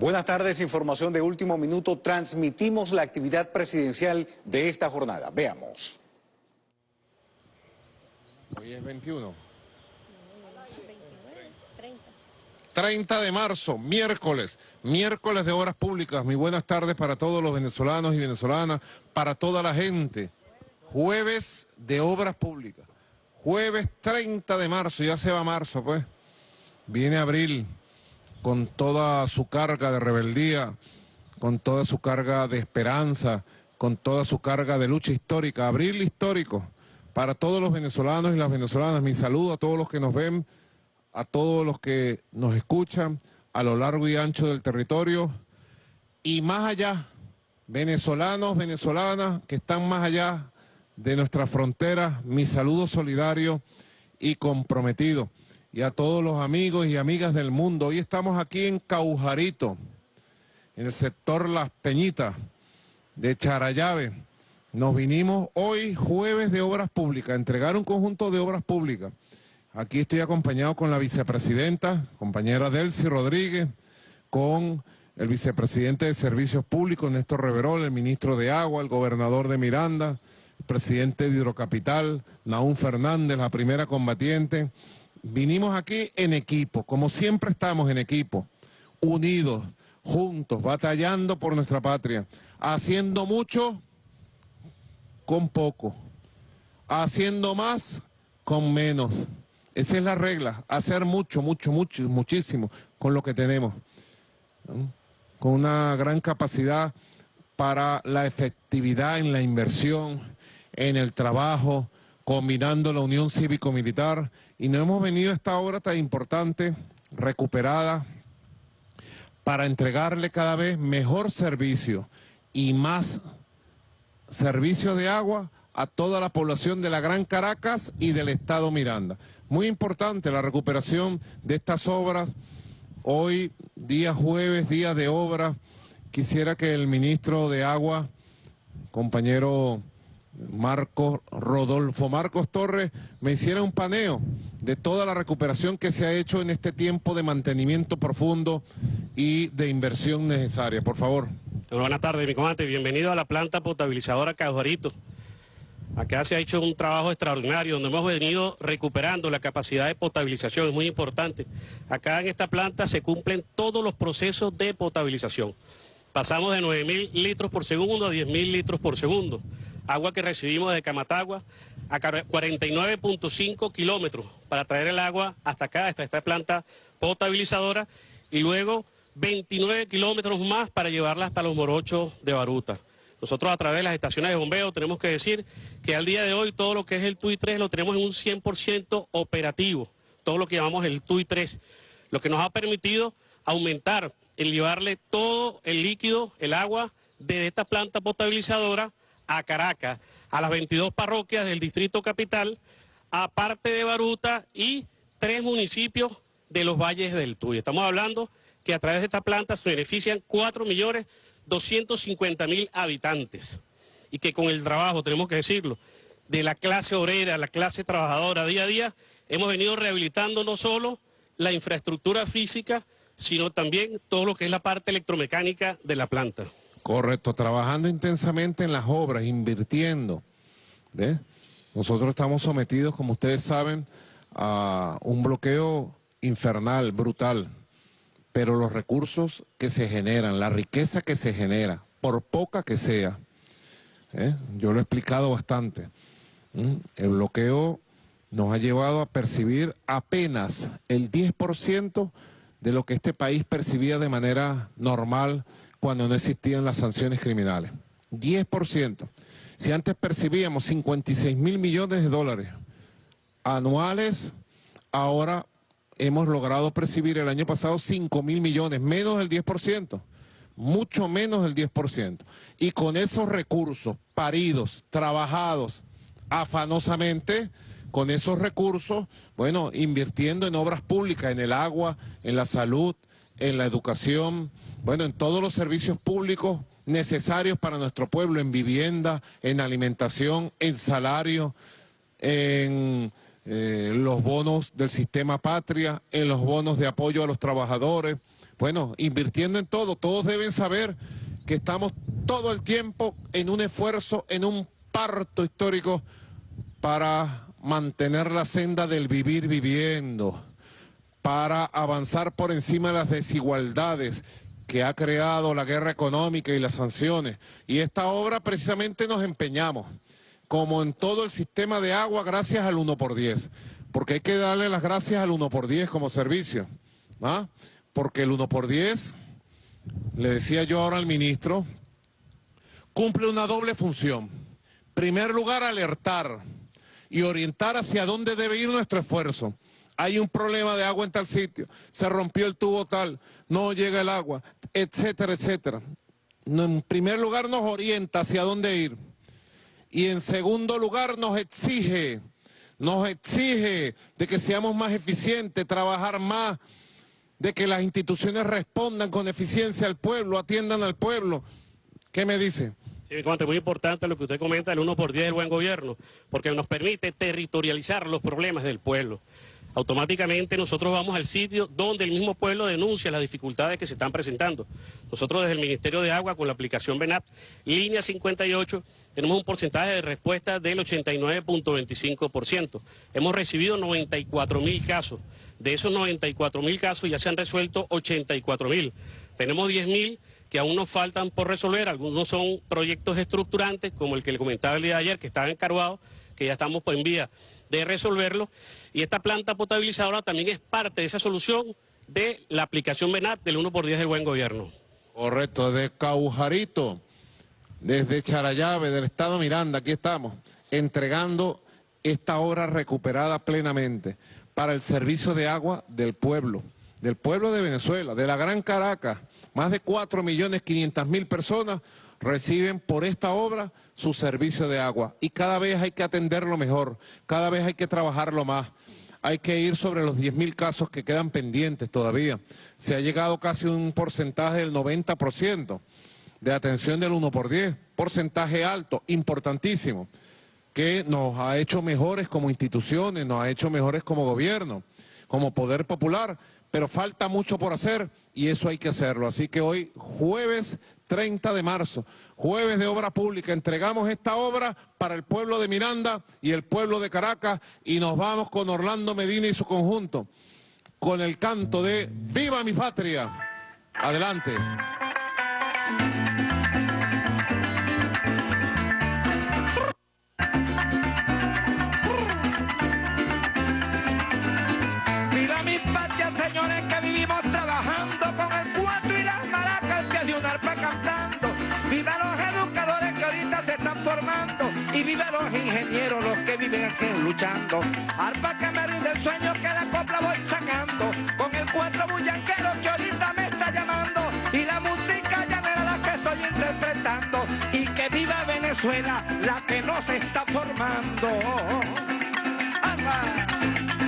Buenas tardes, información de último minuto. Transmitimos la actividad presidencial de esta jornada. Veamos. Hoy es 21. 30 de marzo, miércoles, miércoles de Obras Públicas. Muy buenas tardes para todos los venezolanos y venezolanas, para toda la gente. Jueves de Obras Públicas. Jueves 30 de marzo, ya se va marzo, pues. Viene abril con toda su carga de rebeldía, con toda su carga de esperanza, con toda su carga de lucha histórica. Abril histórico para todos los venezolanos y las venezolanas. Mi saludo a todos los que nos ven, a todos los que nos escuchan a lo largo y ancho del territorio y más allá, venezolanos, venezolanas que están más allá de nuestras fronteras, mi saludo solidario y comprometido. Y a todos los amigos y amigas del mundo. Hoy estamos aquí en Caujarito, en el sector Las Peñitas de Charayave. Nos vinimos hoy, jueves de Obras Públicas, a entregar un conjunto de obras públicas. Aquí estoy acompañado con la vicepresidenta, compañera Delcy Rodríguez, con el vicepresidente de Servicios Públicos, Néstor Reverol, el ministro de Agua, el gobernador de Miranda, presidente de Hidrocapital, Naún Fernández, la primera combatiente. Vinimos aquí en equipo, como siempre estamos en equipo, unidos, juntos, batallando por nuestra patria, haciendo mucho con poco, haciendo más con menos. Esa es la regla, hacer mucho, mucho, mucho, muchísimo con lo que tenemos, con una gran capacidad para la efectividad en la inversión, en el trabajo, combinando la unión cívico-militar y nos hemos venido a esta obra tan importante, recuperada, para entregarle cada vez mejor servicio y más servicio de agua a toda la población de la Gran Caracas y del Estado Miranda. Muy importante la recuperación de estas obras. Hoy, día jueves, día de obra, quisiera que el ministro de Agua, compañero Marcos Rodolfo Marcos Torres me hiciera un paneo de toda la recuperación que se ha hecho en este tiempo de mantenimiento profundo y de inversión necesaria. Por favor. Buenas tardes, mi comandante. Bienvenido a la planta potabilizadora Cajuarito. Acá se ha hecho un trabajo extraordinario donde hemos venido recuperando la capacidad de potabilización, es muy importante. Acá en esta planta se cumplen todos los procesos de potabilización. Pasamos de 9.000 litros por segundo a 10.000 litros por segundo agua que recibimos de Camatagua, a 49.5 kilómetros para traer el agua hasta acá, hasta esta planta potabilizadora, y luego 29 kilómetros más para llevarla hasta los morochos de Baruta. Nosotros a través de las estaciones de bombeo tenemos que decir que al día de hoy todo lo que es el TUI 3 lo tenemos en un 100% operativo, todo lo que llamamos el TUI 3, lo que nos ha permitido aumentar el llevarle todo el líquido, el agua, de esta planta potabilizadora a Caracas, a las 22 parroquias del Distrito Capital, aparte de Baruta y tres municipios de los valles del Tuy. Estamos hablando que a través de esta planta se benefician 4.250.000 habitantes y que con el trabajo, tenemos que decirlo, de la clase obrera, la clase trabajadora día a día, hemos venido rehabilitando no solo la infraestructura física, sino también todo lo que es la parte electromecánica de la planta. Correcto, trabajando intensamente en las obras, invirtiendo. Nosotros estamos sometidos, como ustedes saben, a un bloqueo infernal, brutal, pero los recursos que se generan, la riqueza que se genera, por poca que sea, ¿eh? yo lo he explicado bastante, el bloqueo nos ha llevado a percibir apenas el 10% de lo que este país percibía de manera normal cuando no existían las sanciones criminales. 10%. Si antes percibíamos 56 mil millones de dólares anuales, ahora hemos logrado percibir el año pasado 5 mil millones, menos del 10%, mucho menos del 10%. Y con esos recursos paridos, trabajados afanosamente, con esos recursos, bueno, invirtiendo en obras públicas, en el agua, en la salud, en la educación, bueno, en todos los servicios públicos necesarios para nuestro pueblo, en vivienda, en alimentación, en salario, en eh, los bonos del sistema patria, en los bonos de apoyo a los trabajadores, bueno, invirtiendo en todo. Todos deben saber que estamos todo el tiempo en un esfuerzo, en un parto histórico para mantener la senda del vivir viviendo, para avanzar por encima de las desigualdades que ha creado la guerra económica y las sanciones. Y esta obra precisamente nos empeñamos, como en todo el sistema de agua, gracias al 1 por 10, porque hay que darle las gracias al 1 por 10 como servicio, ¿ah? porque el 1 por 10, le decía yo ahora al ministro, cumple una doble función. Primer lugar, alertar y orientar hacia dónde debe ir nuestro esfuerzo. Hay un problema de agua en tal sitio, se rompió el tubo tal, no llega el agua, etcétera, etcétera. En primer lugar nos orienta hacia dónde ir. Y en segundo lugar nos exige, nos exige de que seamos más eficientes, trabajar más, de que las instituciones respondan con eficiencia al pueblo, atiendan al pueblo. ¿Qué me dice? Sí, mi muy importante lo que usted comenta, el 1 por 10 del buen gobierno, porque nos permite territorializar los problemas del pueblo. Automáticamente nosotros vamos al sitio donde el mismo pueblo denuncia las dificultades que se están presentando. Nosotros desde el Ministerio de Agua, con la aplicación BENAP, línea 58, tenemos un porcentaje de respuesta del 89.25%. Hemos recibido 94 mil casos. De esos 94 mil casos ya se han resuelto 84 mil. Tenemos 10 mil que aún nos faltan por resolver. Algunos son proyectos estructurantes, como el que le comentaba el día de ayer, que estaba encargado, que ya estamos en vía de resolverlo. Y esta planta potabilizadora también es parte de esa solución de la aplicación BENAT del 1 por 10 del buen gobierno. Correcto, de Caujarito, desde Charayave, del Estado Miranda, aquí estamos, entregando esta obra recuperada plenamente para el servicio de agua del pueblo, del pueblo de Venezuela, de la Gran Caracas, más de 4 millones 500 mil personas reciben por esta obra su servicio de agua y cada vez hay que atenderlo mejor, cada vez hay que trabajarlo más. Hay que ir sobre los 10 mil casos que quedan pendientes todavía. Se ha llegado casi un porcentaje del 90% de atención del 1 por 10, porcentaje alto, importantísimo, que nos ha hecho mejores como instituciones, nos ha hecho mejores como gobierno, como poder popular, pero falta mucho por hacer y eso hay que hacerlo. Así que hoy, jueves 30 de marzo, jueves de obra pública, entregamos esta obra para el pueblo de Miranda y el pueblo de Caracas y nos vamos con Orlando Medina y su conjunto, con el canto de ¡Viva mi patria! Adelante. Viva los educadores que ahorita se están formando. Y viva los ingenieros, los que viven aquí luchando. Arpa que me rinde el sueño que la copla voy sacando. Con el cuatro bullanquero que ahorita me está llamando. Y la música llanera la que estoy interpretando. Y que viva Venezuela, la que no se está formando. señores,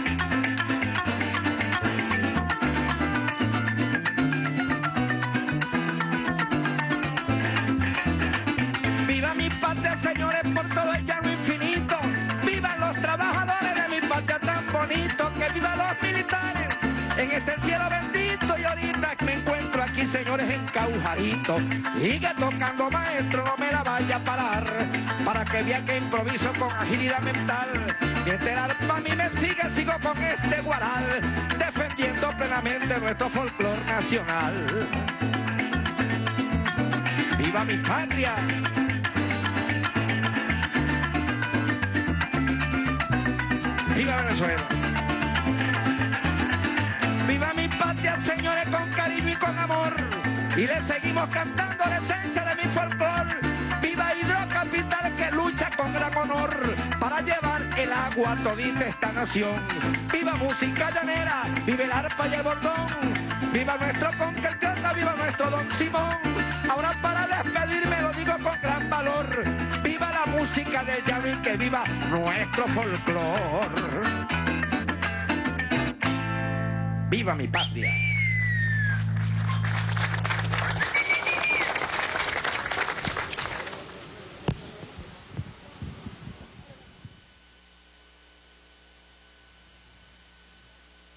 aquí, señores, en Caujarito. Sigue tocando, maestro, no me la vaya a parar. Para que vea que improviso con agilidad mental. Mientras el arpa a mí me sigue, sigo con este guaral. Defendiendo plenamente nuestro folclor nacional. ¡Viva mi patria! Viva Venezuela. Patria, señores, con cariño y con amor. Y le seguimos cantando la esencia de mi folclor. Viva Hidrocapital que lucha con gran honor para llevar el agua a todita esta nación. Viva música llanera, viva el arpa y el bordón. Viva nuestro conquistador, viva nuestro don Simón. Ahora para despedirme lo digo con gran valor música de Yami, que viva nuestro folclor. ¡Viva mi patria!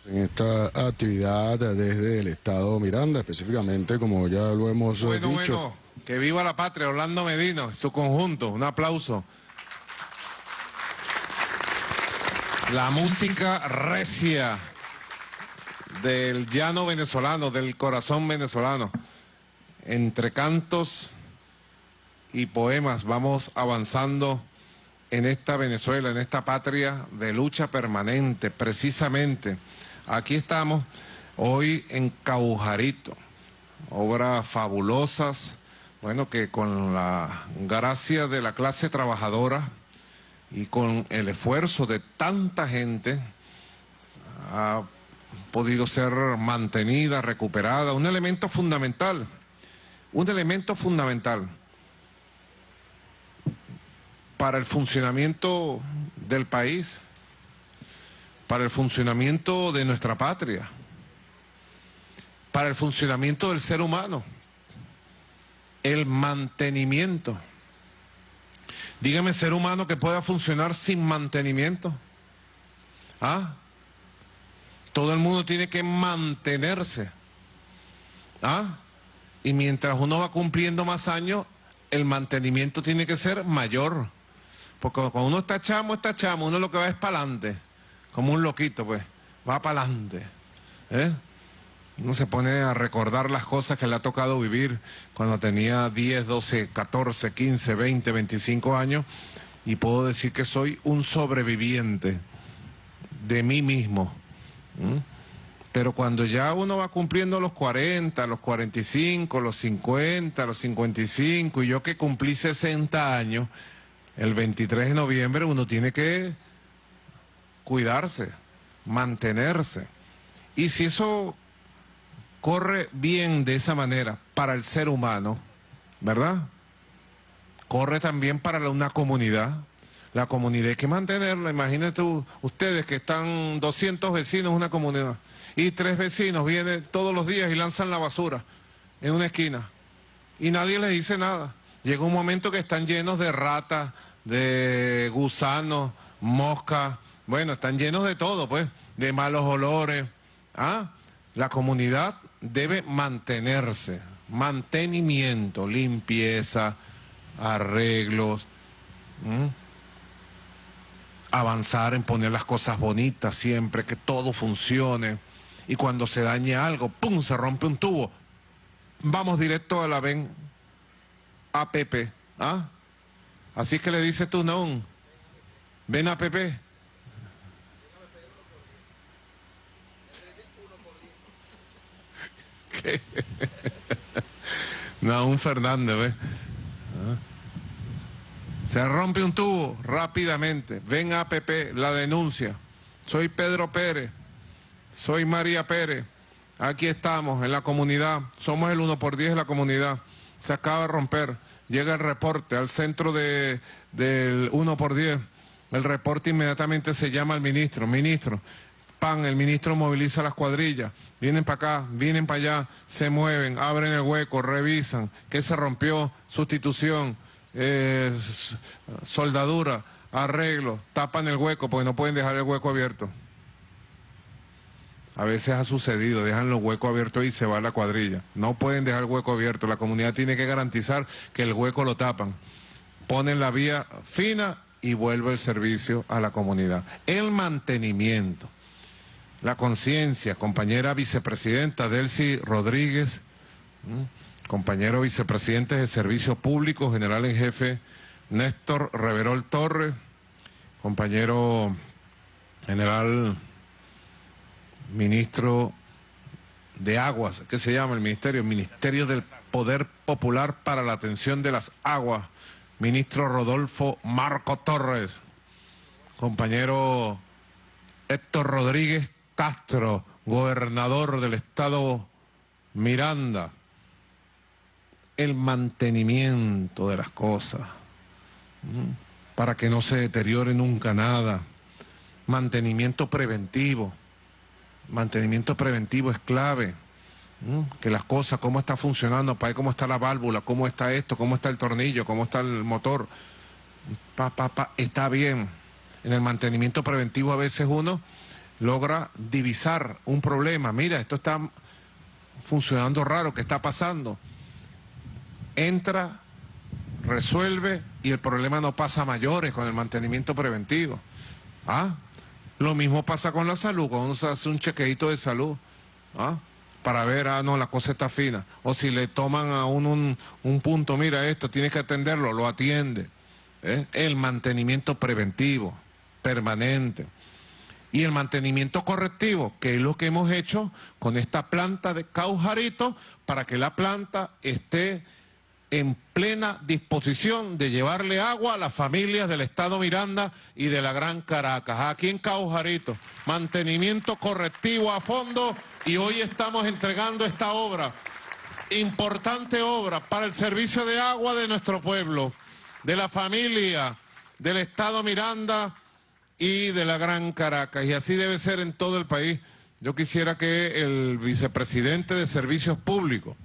En esta actividad desde el Estado Miranda, específicamente, como ya lo hemos eh, Bueno, dicho. bueno, que viva la patria, Orlando Medino, su conjunto, un aplauso. La música recia del llano venezolano, del corazón venezolano. Entre cantos y poemas vamos avanzando en esta Venezuela, en esta patria de lucha permanente, precisamente. Aquí estamos hoy en Caujarito, obras fabulosas, bueno, que con la gracia de la clase trabajadora y con el esfuerzo de tanta gente ha podido ser mantenida, recuperada, un elemento fundamental, un elemento fundamental para el funcionamiento del país, para el funcionamiento de nuestra patria, para el funcionamiento del ser humano, el mantenimiento. Dígame ser humano que pueda funcionar sin mantenimiento. ¿Ah? Todo el mundo tiene que mantenerse. ¿Ah? Y mientras uno va cumpliendo más años, el mantenimiento tiene que ser mayor. Porque cuando uno está chamo, está chamo, uno lo que va es para adelante. Como un loquito, pues. Va para adelante. ¿Eh? Uno se pone a recordar las cosas que le ha tocado vivir cuando tenía 10, 12, 14, 15, 20, 25 años y puedo decir que soy un sobreviviente de mí mismo. ¿Mm? Pero cuando ya uno va cumpliendo los 40, los 45, los 50, los 55 y yo que cumplí 60 años, el 23 de noviembre uno tiene que cuidarse, mantenerse. Y si eso corre bien de esa manera para el ser humano, ¿verdad? Corre también para una comunidad. La comunidad hay que mantenerla. Imagínate u- ustedes que están 200 vecinos en una comunidad y tres vecinos vienen todos los días y lanzan la basura en una esquina y nadie les dice nada. Llega un momento que están llenos de ratas, de gusanos, moscas, bueno, están llenos de todo, pues, de malos olores. ¿Ah? La comunidad debe mantenerse, mantenimiento, limpieza, arreglos. Avanzar en poner las cosas bonitas siempre, que todo funcione. Y cuando se dañe algo, ¡pum!, se rompe un tubo. Vamos directo a la ven APP. ¿Ah? Así que le dices tú, no, ven APP. ¿Qué? Naún Fernández, ¿ves? ¿Ah? Se rompe un tubo rápidamente. Ven a APP, la denuncia. Soy Pedro Pérez. Soy María Pérez. Aquí estamos en la comunidad. Somos el 1 por 10 de la comunidad. Se acaba de romper. Llega el reporte al centro de, del 1 por 10. El reporte inmediatamente se llama al ministro. Ministro, pan, el ministro moviliza las cuadrillas. Vienen para acá, vienen para allá, se mueven, abren el hueco, revisan. ¿Qué se rompió? Sustitución, soldadura, arreglo. Tapan el hueco porque no pueden dejar el hueco abierto. A veces ha sucedido, dejan los huecos abiertos y se va la cuadrilla. No pueden dejar el hueco abierto, la comunidad tiene que garantizar que el hueco lo tapan. Ponen la vía fina y vuelve el servicio a la comunidad. El mantenimiento, la conciencia, compañera vicepresidenta Delcy Rodríguez. Compañero vicepresidente de Servicios Públicos, general en jefe Néstor Reverol Torres, compañero general ministro de Aguas, ¿qué se llama el ministerio? Ministerio del Poder Popular para la Atención de las Aguas, ministro Rodolfo Marco Torres, compañero Héctor Rodríguez Castro, gobernador del estado Miranda, el mantenimiento de las cosas, para que no se deteriore nunca nada, mantenimiento preventivo. Mantenimiento preventivo es clave. Que las cosas, cómo está funcionando, para cómo está la válvula, cómo está esto, cómo está el tornillo, cómo está el motor. Pa, pa, pa, está bien. En el mantenimiento preventivo a veces uno logra divisar un problema. Mira, esto está funcionando raro, ¿qué está pasando? Entra, resuelve y el problema no pasa a mayores con el mantenimiento preventivo. ¿Ah? Lo mismo pasa con la salud, cuando se hace un chequeito de salud. ¿Ah? para ver, ah, no, la cosa está fina. O si le toman a uno un, un punto, mira esto, tienes que atenderlo, lo atiende. ¿eh? El mantenimiento preventivo, permanente. Y el mantenimiento correctivo, que es lo que hemos hecho con esta planta de Caujarito, para que la planta esté en plena disposición de llevarle agua a las familias del Estado Miranda y de la Gran Caracas. Aquí en Caujarito, mantenimiento correctivo a fondo y hoy estamos entregando esta obra, importante obra para el servicio de agua de nuestro pueblo, de la familia, del Estado Miranda y de la Gran Caracas. Y así debe ser en todo el país. Yo quisiera que el vicepresidente de Servicios Públicos,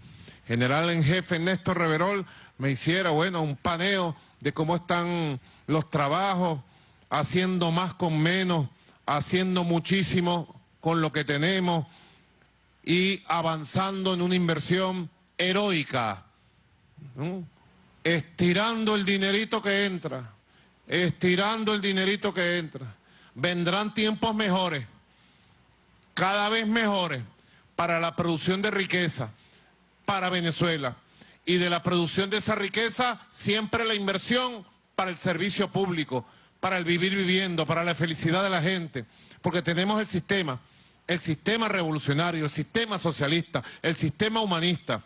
general en jefe Néstor Reverol, me hiciera, bueno, un paneo de cómo están los trabajos, haciendo más con menos, haciendo muchísimo con lo que tenemos, y avanzando en una inversión heroica, estirando el dinerito que entra, estirando el dinerito que entra. Vendrán tiempos mejores, cada vez mejores, para la producción de riqueza, para Venezuela. Y de la producción de esa riqueza, siempre la inversión para el servicio público, para el vivir viviendo, para la felicidad de la gente, porque tenemos el sistema el sistema revolucionario, el sistema socialista, el sistema humanista.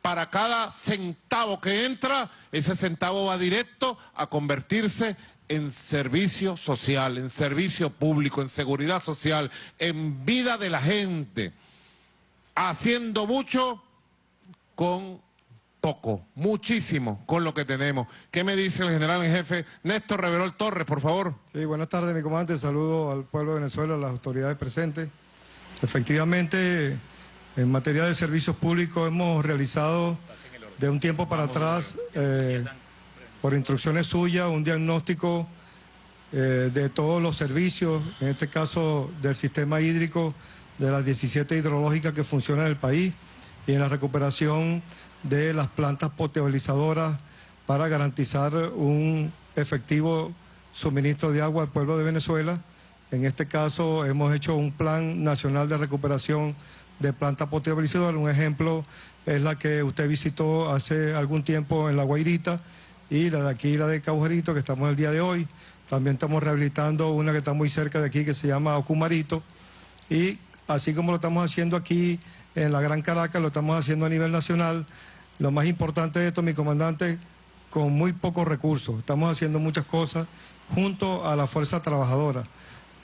Para cada centavo que entra, ese centavo va directo a convertirse en servicio social, en servicio público, en seguridad social, en vida de la gente, haciendo mucho con poco, muchísimo con lo que tenemos. ¿Qué me dice el general en jefe Néstor Reverol Torres, por favor? Sí, buenas tardes, mi comandante. Saludo al pueblo de Venezuela, a las autoridades presentes. Efectivamente, en materia de servicios públicos hemos realizado de un tiempo para atrás, eh, por instrucciones suyas, un diagnóstico eh, de todos los servicios, en este caso del sistema hídrico, de las 17 hidrológicas que funcionan en el país y en la recuperación de las plantas potabilizadoras para garantizar un efectivo suministro de agua al pueblo de Venezuela en este caso hemos hecho un plan nacional de recuperación de planta potabilizadora. Un ejemplo es la que usted visitó hace algún tiempo en La Guairita y la de aquí, la de Caujerito, que estamos el día de hoy. También estamos rehabilitando una que está muy cerca de aquí que se llama Ocumarito. Y así como lo estamos haciendo aquí en la Gran Caracas, lo estamos haciendo a nivel nacional. Lo más importante de esto, mi comandante, con muy pocos recursos. Estamos haciendo muchas cosas junto a la fuerza trabajadora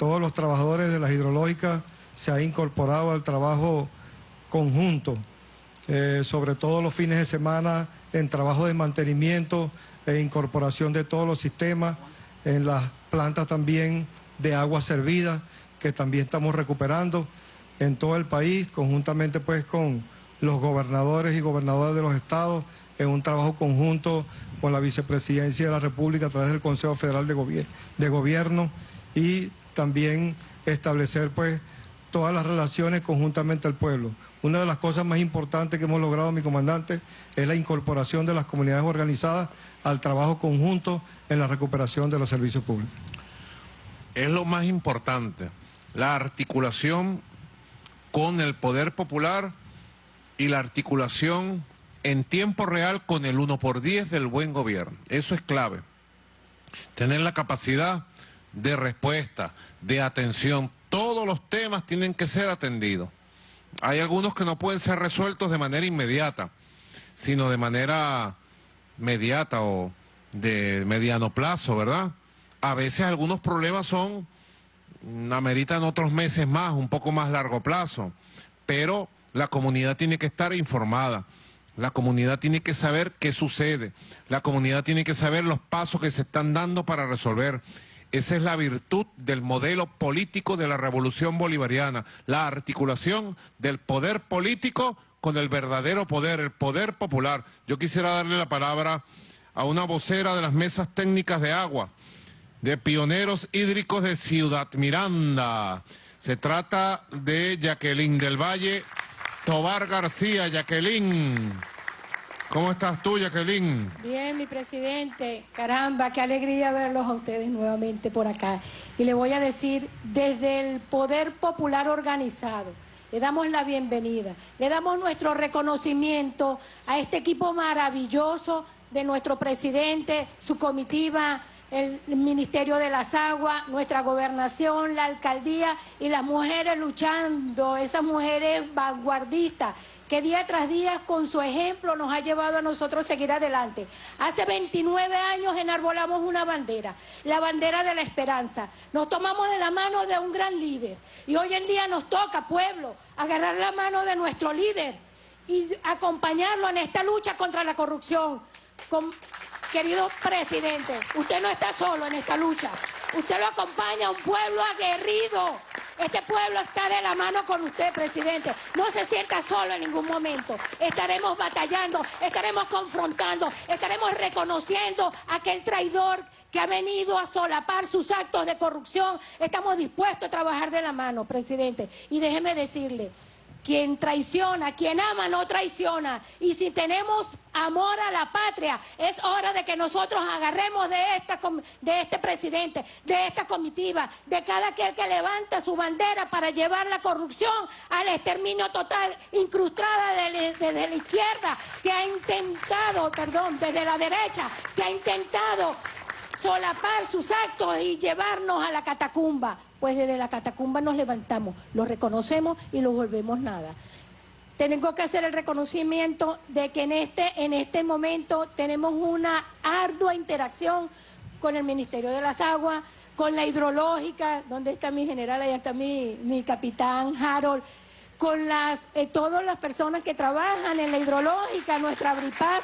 todos los trabajadores de las hidrológicas se han incorporado al trabajo conjunto, eh, sobre todo los fines de semana en trabajo de mantenimiento e incorporación de todos los sistemas, en las plantas también de agua servida, que también estamos recuperando en todo el país, conjuntamente pues con los gobernadores y gobernadoras de los estados, en un trabajo conjunto con la vicepresidencia de la República a través del Consejo Federal de, Gobierno y también establecer pues todas las relaciones conjuntamente al pueblo. Una de las cosas más importantes que hemos logrado, mi comandante, es la incorporación de las comunidades organizadas al trabajo conjunto en la recuperación de los servicios públicos. Es lo más importante, la articulación con el poder popular y la articulación en tiempo real con el 1 por 10 del buen gobierno. Eso es clave. Tener la capacidad de respuesta, de atención. Todos los temas tienen que ser atendidos. Hay algunos que no pueden ser resueltos de manera inmediata, sino de manera mediata o de mediano plazo, ¿verdad? A veces algunos problemas son, ameritan otros meses más, un poco más largo plazo, pero la comunidad tiene que estar informada. La comunidad tiene que saber qué sucede. La comunidad tiene que saber los pasos que se están dando para resolver. Esa es la virtud del modelo político de la revolución bolivariana, la articulación del poder político con el verdadero poder, el poder popular. Yo quisiera darle la palabra a una vocera de las mesas técnicas de agua, de pioneros hídricos de Ciudad Miranda, Se trata de Jacqueline del Valle Tobar García. Jacqueline, ¿cómo estás tú, Jacqueline? Bien, mi presidente. Caramba, qué alegría verlos a ustedes nuevamente por acá. Y le voy a decir, desde el Poder Popular Organizado, le damos la bienvenida, le damos nuestro reconocimiento a este equipo maravilloso de nuestro presidente, su comitiva, el Ministerio de las Aguas, nuestra gobernación, la alcaldía y las mujeres luchando, esas mujeres vanguardistas que día tras día con su ejemplo nos ha llevado a nosotros seguir adelante. Hace 29 años enarbolamos una bandera, la bandera de la esperanza. Nos tomamos de la mano de un gran líder y hoy en día nos toca, pueblo, agarrar la mano de nuestro líder y acompañarlo en esta lucha contra la corrupción. Querido presidente, usted no está solo en esta lucha. Usted lo acompaña a un pueblo aguerrido. Este pueblo está de la mano con usted, presidente. No se sienta solo en ningún momento. Estaremos batallando, estaremos confrontando, estaremos reconociendo a aquel traidor que ha venido a solapar sus actos de corrupción. Estamos dispuestos a trabajar de la mano, presidente. Y déjeme decirle, quien traiciona, quien ama no traiciona. Y si tenemos amor a la patria, es hora de que nosotros agarremos de, esta, de este presidente, de esta comitiva, de cada aquel que levanta su bandera para llevar la corrupción al exterminio total, incrustada desde la izquierda, que ha intentado, perdón, desde la derecha, que ha intentado solapar sus actos y llevarnos a la catacumba pues desde la catacumba nos levantamos, lo reconocemos y lo volvemos nada. Tengo que hacer el reconocimiento de que en este, en este momento tenemos una ardua interacción con el Ministerio de las Aguas, con la hidrológica, donde está mi general, allá está mi, mi capitán Harold, con las, eh, todas las personas que trabajan en la hidrológica, nuestra Bripaz,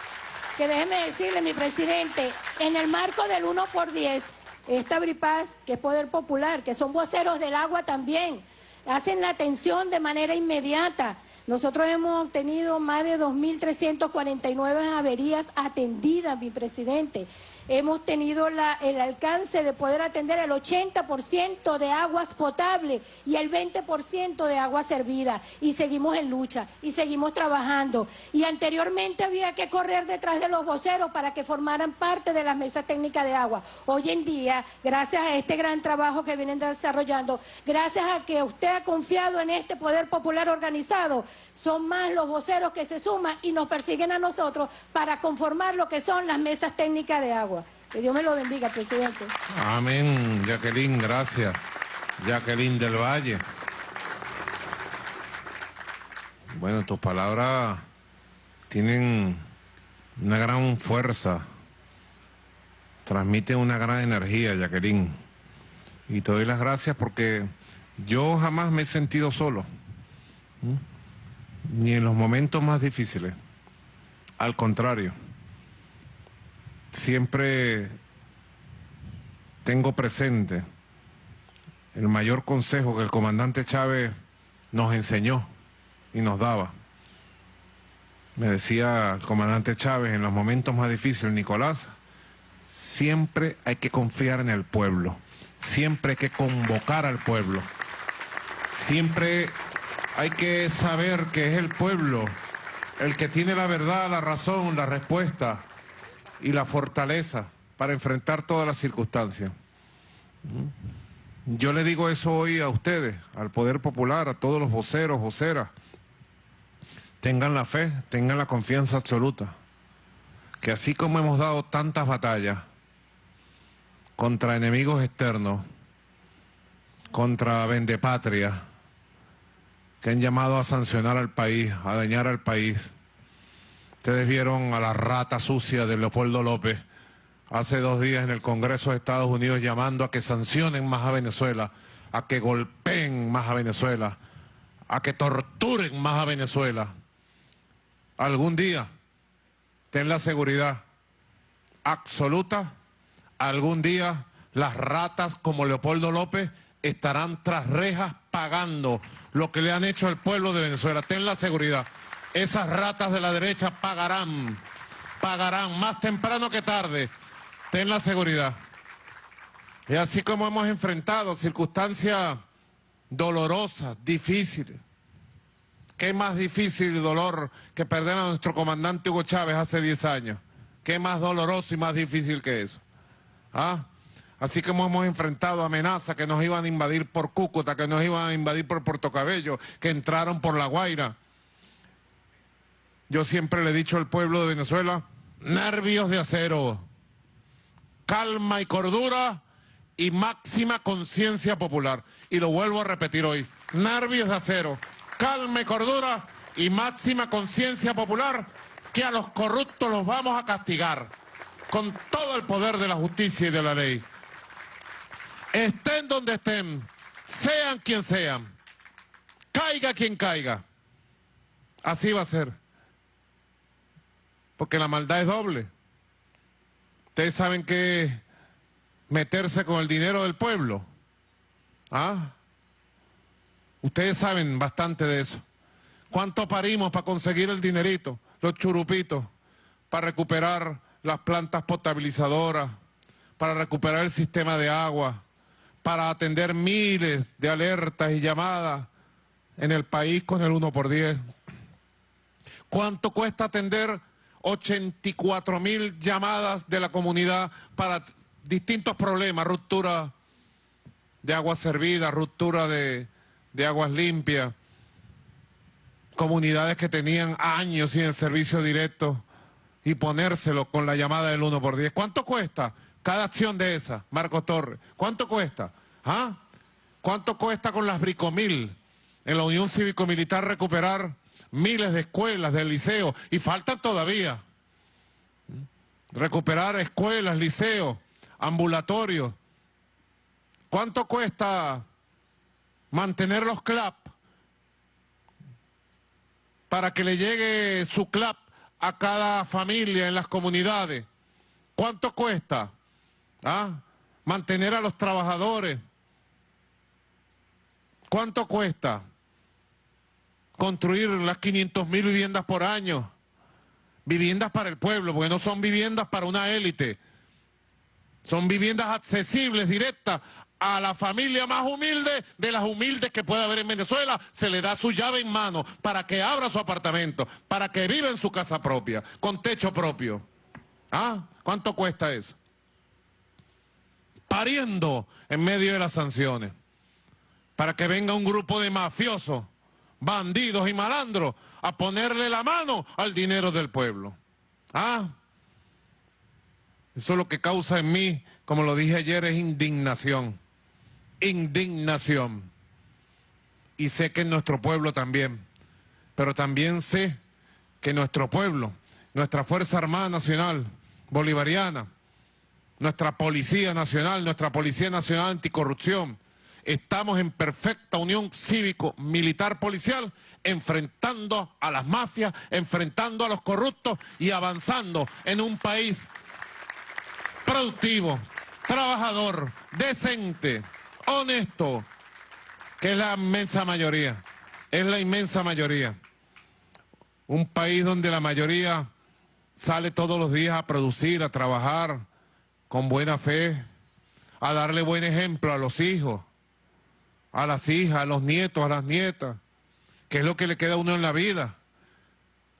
que déjeme decirle, mi presidente, en el marco del 1 por 10, esta Bripaz, que es Poder Popular, que son voceros del agua también, hacen la atención de manera inmediata. Nosotros hemos tenido más de 2.349 averías atendidas, mi presidente hemos tenido el alcance de poder atender el 80% de aguas potables y el 20% de agua servida. Y seguimos en lucha y seguimos trabajando. Y anteriormente había que correr detrás de los voceros para que formaran parte de las mesas técnicas de agua. Hoy en día, gracias a este gran trabajo que vienen desarrollando, gracias a que usted ha confiado en este poder popular organizado, son más los voceros que se suman y nos persiguen a nosotros para conformar lo que son las mesas técnicas de agua. Que Dios me lo bendiga, presidente. Amén, Jacqueline, gracias. Jacqueline del Valle. Bueno, tus palabras tienen una gran fuerza, transmiten una gran energía, Jacqueline. Y te doy las gracias porque yo jamás me he sentido solo, ni en los momentos más difíciles. Al contrario siempre tengo presente el mayor consejo que el comandante Chávez nos enseñó y nos daba. Me decía el comandante Chávez en los momentos más difíciles, Nicolás, siempre hay que confiar en el pueblo, siempre hay que convocar al pueblo, siempre hay que saber que es el pueblo el que tiene la verdad, la razón, la respuesta y la fortaleza para enfrentar todas las circunstancias. Yo le digo eso hoy a ustedes, al Poder Popular, a todos los voceros, voceras. Tengan la fe, tengan la confianza absoluta, que así como hemos dado tantas batallas contra enemigos externos, contra vendepatria, que han llamado a sancionar al país, a dañar al país, Ustedes vieron a la rata sucia de Leopoldo López hace dos días en el Congreso de Estados Unidos llamando a que sancionen más a Venezuela, a que golpeen más a Venezuela, a que torturen más a Venezuela. Algún día, ten la seguridad absoluta, algún día las ratas como Leopoldo López estarán tras rejas pagando lo que le han hecho al pueblo de Venezuela. Ten la seguridad. Esas ratas de la derecha pagarán, pagarán más temprano que tarde. Ten la seguridad. Y así como hemos enfrentado circunstancias dolorosas, difíciles. ¿Qué más difícil dolor que perder a nuestro comandante Hugo Chávez hace 10 años? ¿Qué más doloroso y más difícil que eso? ¿Ah? Así como hemos enfrentado amenazas que nos iban a invadir por Cúcuta, que nos iban a invadir por Puerto Cabello, que entraron por La Guaira. Yo siempre le he dicho al pueblo de Venezuela, nervios de acero, calma y cordura y máxima conciencia popular. Y lo vuelvo a repetir hoy, nervios de acero, calma y cordura y máxima conciencia popular, que a los corruptos los vamos a castigar con todo el poder de la justicia y de la ley. Estén donde estén, sean quien sean, caiga quien caiga. Así va a ser. Porque la maldad es doble. Ustedes saben que meterse con el dinero del pueblo. ¿Ah? Ustedes saben bastante de eso. ¿Cuánto parimos para conseguir el dinerito, los churupitos, para recuperar las plantas potabilizadoras, para recuperar el sistema de agua, para atender miles de alertas y llamadas en el país con el 1 por 10? ¿Cuánto cuesta atender 84 mil llamadas de la comunidad para distintos problemas, ruptura de agua servida, ruptura de, de aguas limpias, comunidades que tenían años sin el servicio directo y ponérselo con la llamada del 1 por 10. ¿Cuánto cuesta cada acción de esa, Marco Torres? ¿Cuánto cuesta? ¿Ah? ¿Cuánto cuesta con las Bricomil en la Unión Cívico-Militar recuperar miles de escuelas, de liceos? Y faltan todavía. Recuperar escuelas, liceos, ambulatorios. ¿Cuánto cuesta mantener los CLAP para que le llegue su CLAP a cada familia en las comunidades? ¿Cuánto cuesta ¿Ah? mantener a los trabajadores? ¿Cuánto cuesta construir las 500 mil viviendas por año? Viviendas para el pueblo, porque no son viviendas para una élite. Son viviendas accesibles, directas a la familia más humilde de las humildes que puede haber en Venezuela, se le da su llave en mano para que abra su apartamento, para que viva en su casa propia, con techo propio. ¿Ah? ¿Cuánto cuesta eso? Pariendo en medio de las sanciones, para que venga un grupo de mafiosos, bandidos y malandros a ponerle la mano al dinero del pueblo. ¿Ah? Eso es lo que causa en mí, como lo dije ayer, es indignación indignación. Y sé que en nuestro pueblo también, pero también sé que nuestro pueblo, nuestra Fuerza Armada Nacional Bolivariana, nuestra Policía Nacional, nuestra Policía Nacional Anticorrupción, estamos en perfecta unión cívico-militar policial, enfrentando a las mafias, enfrentando a los corruptos y avanzando en un país productivo, trabajador, decente, honesto, que es la inmensa mayoría, es la inmensa mayoría. Un país donde la mayoría sale todos los días a producir, a trabajar con buena fe, a darle buen ejemplo a los hijos, a las hijas, a los nietos, a las nietas, que es lo que le queda a uno en la vida.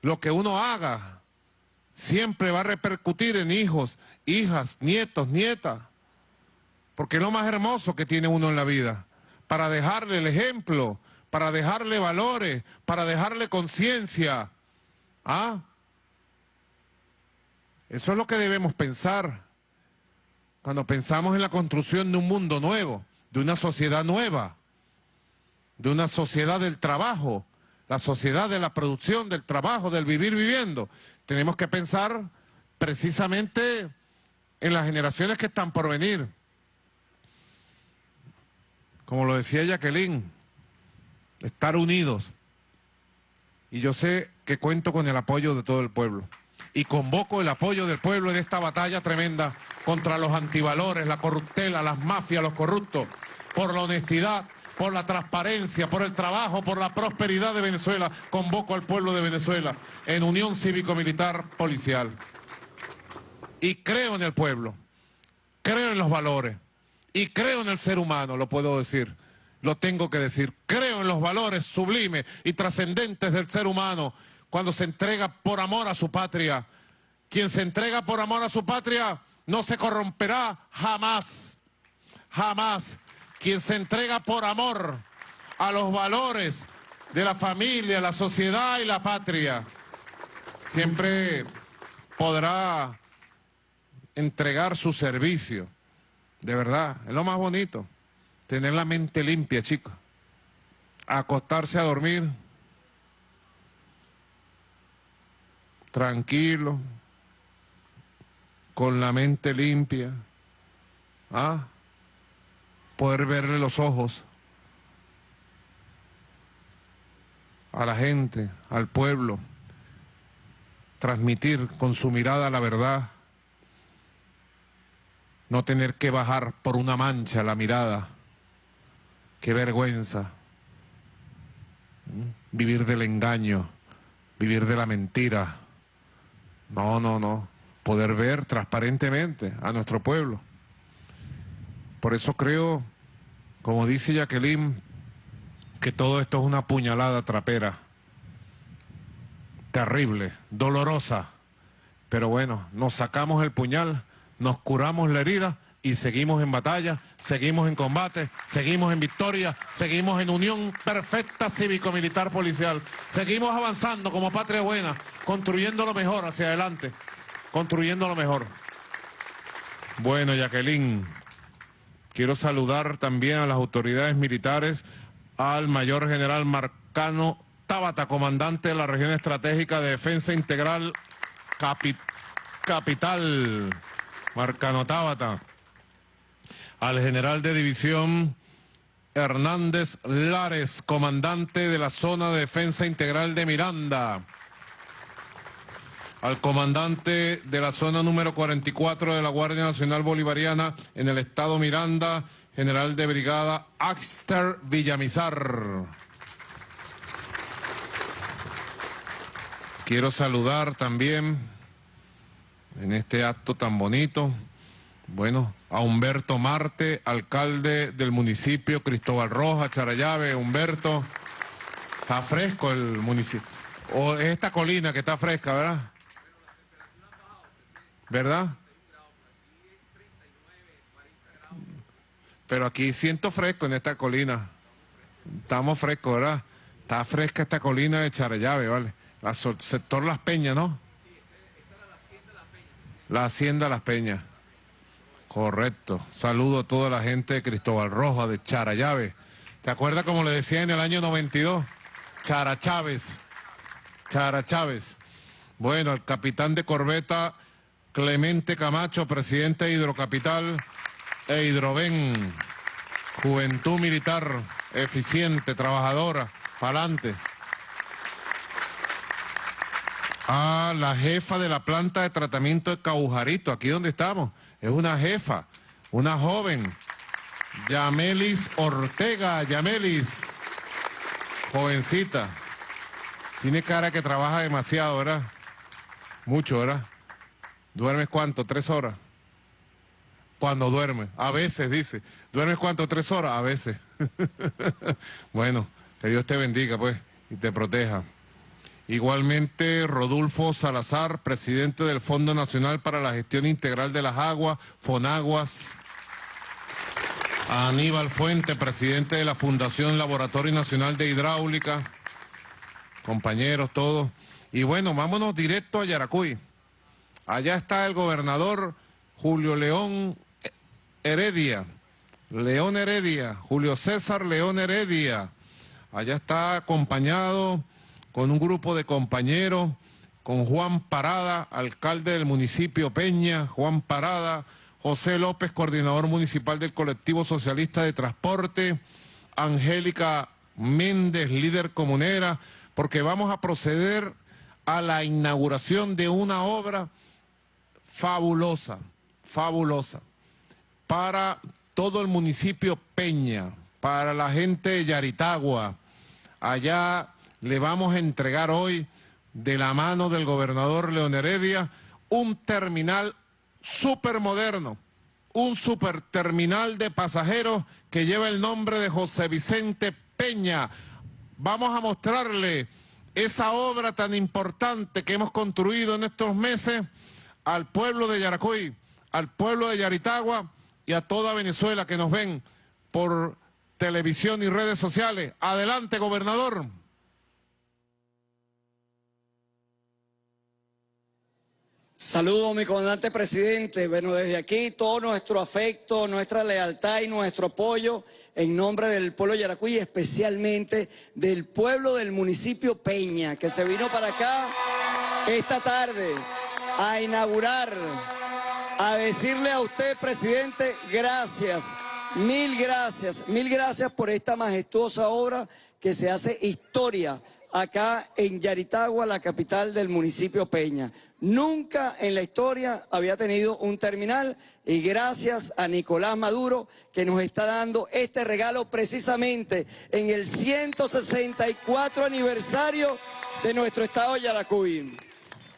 Lo que uno haga siempre va a repercutir en hijos, hijas, nietos, nietas porque es lo más hermoso que tiene uno en la vida, para dejarle el ejemplo, para dejarle valores, para dejarle conciencia. ¿Ah? Eso es lo que debemos pensar cuando pensamos en la construcción de un mundo nuevo, de una sociedad nueva, de una sociedad del trabajo, la sociedad de la producción, del trabajo, del vivir viviendo. Tenemos que pensar precisamente en las generaciones que están por venir como lo decía Jacqueline, estar unidos. Y yo sé que cuento con el apoyo de todo el pueblo. Y convoco el apoyo del pueblo en esta batalla tremenda contra los antivalores, la corruptela, las mafias, los corruptos, por la honestidad, por la transparencia, por el trabajo, por la prosperidad de Venezuela. Convoco al pueblo de Venezuela en unión cívico-militar policial. Y creo en el pueblo, creo en los valores y creo en el ser humano, lo puedo decir. lo tengo que decir. Creo en los valores sublimes y trascendentes del ser humano cuando se entrega por amor a su patria. Quien se entrega por amor a su patria no se corromperá jamás, jamás. Quien se entrega por amor a los valores de la familia, la sociedad y la patria, siempre podrá entregar su servicio. De verdad, es lo más bonito. Tener la mente limpia, chicos. Acostarse a dormir. Tranquilo. Con la mente limpia. ¿Ah? Poder verle los ojos a la gente, al pueblo. Transmitir con su mirada la verdad no tener que bajar por una mancha la mirada. Qué vergüenza. Vivir del engaño, vivir de la mentira. No, no, no. Poder ver transparentemente a nuestro pueblo. Por eso creo, como dice Jacqueline, que todo esto es una puñalada trapera. Terrible, dolorosa. Pero bueno, nos sacamos el puñal nos curamos la herida y seguimos en batalla, seguimos en combate, seguimos en victoria, seguimos en unión perfecta cívico-militar policial. Seguimos avanzando como patria buena, construyendo lo mejor hacia adelante, construyendo lo mejor. Bueno, Jacqueline, quiero saludar también a las autoridades militares, al mayor general Marcano Tábata, comandante de la región estratégica de defensa integral Capital. Marcano Tábata, al general de división Hernández Lares, comandante de la zona de defensa integral de Miranda, al comandante de la zona número 44 de la Guardia Nacional Bolivariana en el estado Miranda, general de brigada Axter Villamizar. Quiero saludar también en este acto tan bonito. Bueno, a Humberto Marte, alcalde del municipio Cristóbal Roja, Charayave. Humberto, está fresco el municipio. O es esta colina que está fresca, ¿verdad? ¿Verdad? Pero aquí siento fresco en esta colina. Estamos frescos, ¿verdad? Está fresca esta colina de Charayave, ¿vale? La sector Las Peñas, ¿no? La Hacienda Las Peñas. Correcto. Saludo a toda la gente de Cristóbal Roja, de Charayave. ¿Te acuerdas como le decía en el año 92? Chara Chávez. Chara Chávez. Bueno, el capitán de corbeta Clemente Camacho, presidente de Hidrocapital e Hidroven. Juventud militar, eficiente, trabajadora, adelante a la jefa de la planta de tratamiento de Caujarito, aquí donde estamos. Es una jefa, una joven, Yamelis Ortega, Yamelis, jovencita. Tiene cara que trabaja demasiado, ¿verdad? Mucho, ¿verdad? ¿Duermes cuánto? ¿Tres horas? Cuando duerme. A veces, dice. ¿Duermes cuánto? ¿Tres horas? A veces. bueno, que Dios te bendiga, pues, y te proteja. Igualmente, Rodolfo Salazar, presidente del Fondo Nacional para la Gestión Integral de las Aguas, FONAGUAS. Aníbal Fuente, presidente de la Fundación Laboratorio Nacional de Hidráulica. Compañeros, todos. Y bueno, vámonos directo a Yaracuy. Allá está el gobernador Julio León Heredia. León Heredia, Julio César León Heredia. Allá está acompañado con un grupo de compañeros, con Juan Parada, alcalde del municipio Peña, Juan Parada, José López, coordinador municipal del colectivo socialista de transporte, Angélica Méndez, líder comunera, porque vamos a proceder a la inauguración de una obra fabulosa, fabulosa, para todo el municipio Peña, para la gente de Yaritagua, allá le vamos a entregar hoy, de la mano del gobernador León Heredia, un terminal súper moderno, un superterminal de pasajeros que lleva el nombre de José Vicente Peña. Vamos a mostrarle esa obra tan importante que hemos construido en estos meses al pueblo de Yaracuy, al pueblo de Yaritagua y a toda Venezuela que nos ven por televisión y redes sociales. Adelante, gobernador. Saludo, mi comandante presidente. Bueno, desde aquí todo nuestro afecto, nuestra lealtad y nuestro apoyo en nombre del pueblo de Yaracuy especialmente del pueblo del municipio Peña, que se vino para acá esta tarde a inaugurar, a decirle a usted, presidente, gracias, mil gracias, mil gracias por esta majestuosa obra que se hace historia acá en Yaritagua, la capital del municipio Peña. Nunca en la historia había tenido un terminal y gracias a Nicolás Maduro que nos está dando este regalo precisamente en el 164 aniversario de nuestro estado Yaracuy.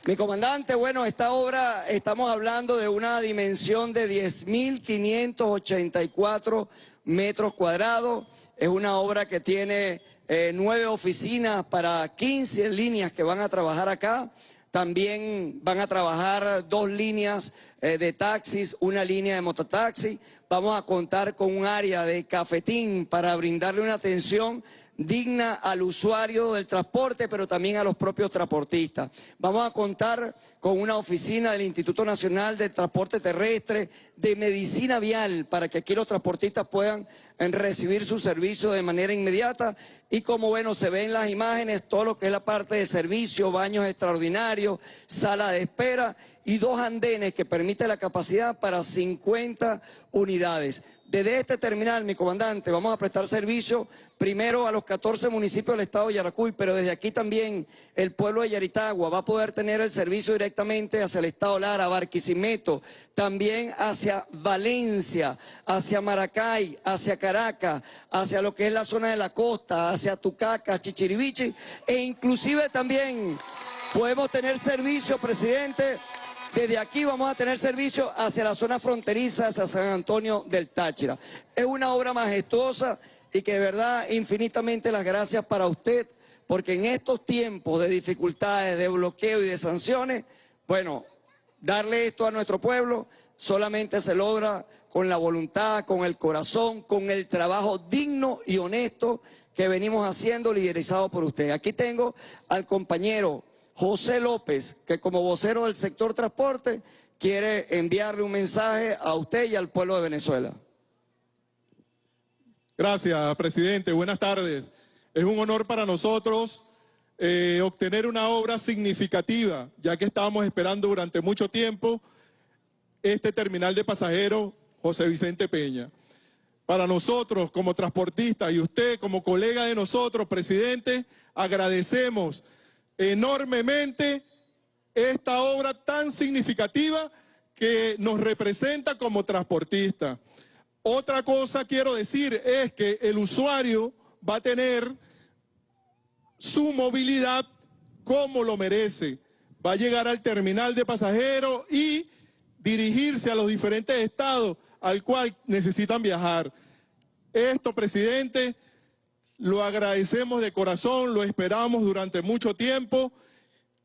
Mi comandante, bueno, esta obra estamos hablando de una dimensión de 10.584 metros cuadrados. Es una obra que tiene eh, nueve oficinas para 15 líneas que van a trabajar acá. También van a trabajar dos líneas eh, de taxis, una línea de mototaxi. Vamos a contar con un área de cafetín para brindarle una atención digna al usuario del transporte, pero también a los propios transportistas. Vamos a contar con una oficina del Instituto Nacional de Transporte Terrestre, de Medicina Vial, para que aquí los transportistas puedan eh, recibir su servicio de manera inmediata. Y como bueno, se ven las imágenes, todo lo que es la parte de servicio, baños extraordinarios, sala de espera y dos andenes que permite la capacidad para 50 unidades. Desde este terminal, mi comandante, vamos a prestar servicio primero a los 14 municipios del estado de Yaracuy, pero desde aquí también el pueblo de Yaritagua va a poder tener el servicio directamente hacia el estado Lara, Barquisimeto, también hacia Valencia, hacia Maracay, hacia Caracas, hacia lo que es la zona de la costa, hacia Tucaca, Chichiribichi, e inclusive también podemos tener servicio, presidente, desde aquí vamos a tener servicio hacia la zona fronteriza, hacia San Antonio del Táchira. Es una obra majestuosa y que de verdad infinitamente las gracias para usted, porque en estos tiempos de dificultades, de bloqueo y de sanciones, bueno, darle esto a nuestro pueblo solamente se logra con la voluntad, con el corazón, con el trabajo digno y honesto que venimos haciendo liderizado por usted. Aquí tengo al compañero José López, que como vocero del sector transporte quiere enviarle un mensaje a usted y al pueblo de Venezuela. Gracias, presidente. Buenas tardes. Es un honor para nosotros eh, obtener una obra significativa, ya que estábamos esperando durante mucho tiempo este terminal de pasajeros José Vicente Peña. Para nosotros como transportistas y usted como colega de nosotros, presidente, agradecemos enormemente esta obra tan significativa que nos representa como transportista. Otra cosa quiero decir es que el usuario va a tener su movilidad como lo merece. Va a llegar al terminal de pasajeros y dirigirse a los diferentes estados al cual necesitan viajar. Esto, presidente, lo agradecemos de corazón, lo esperamos durante mucho tiempo.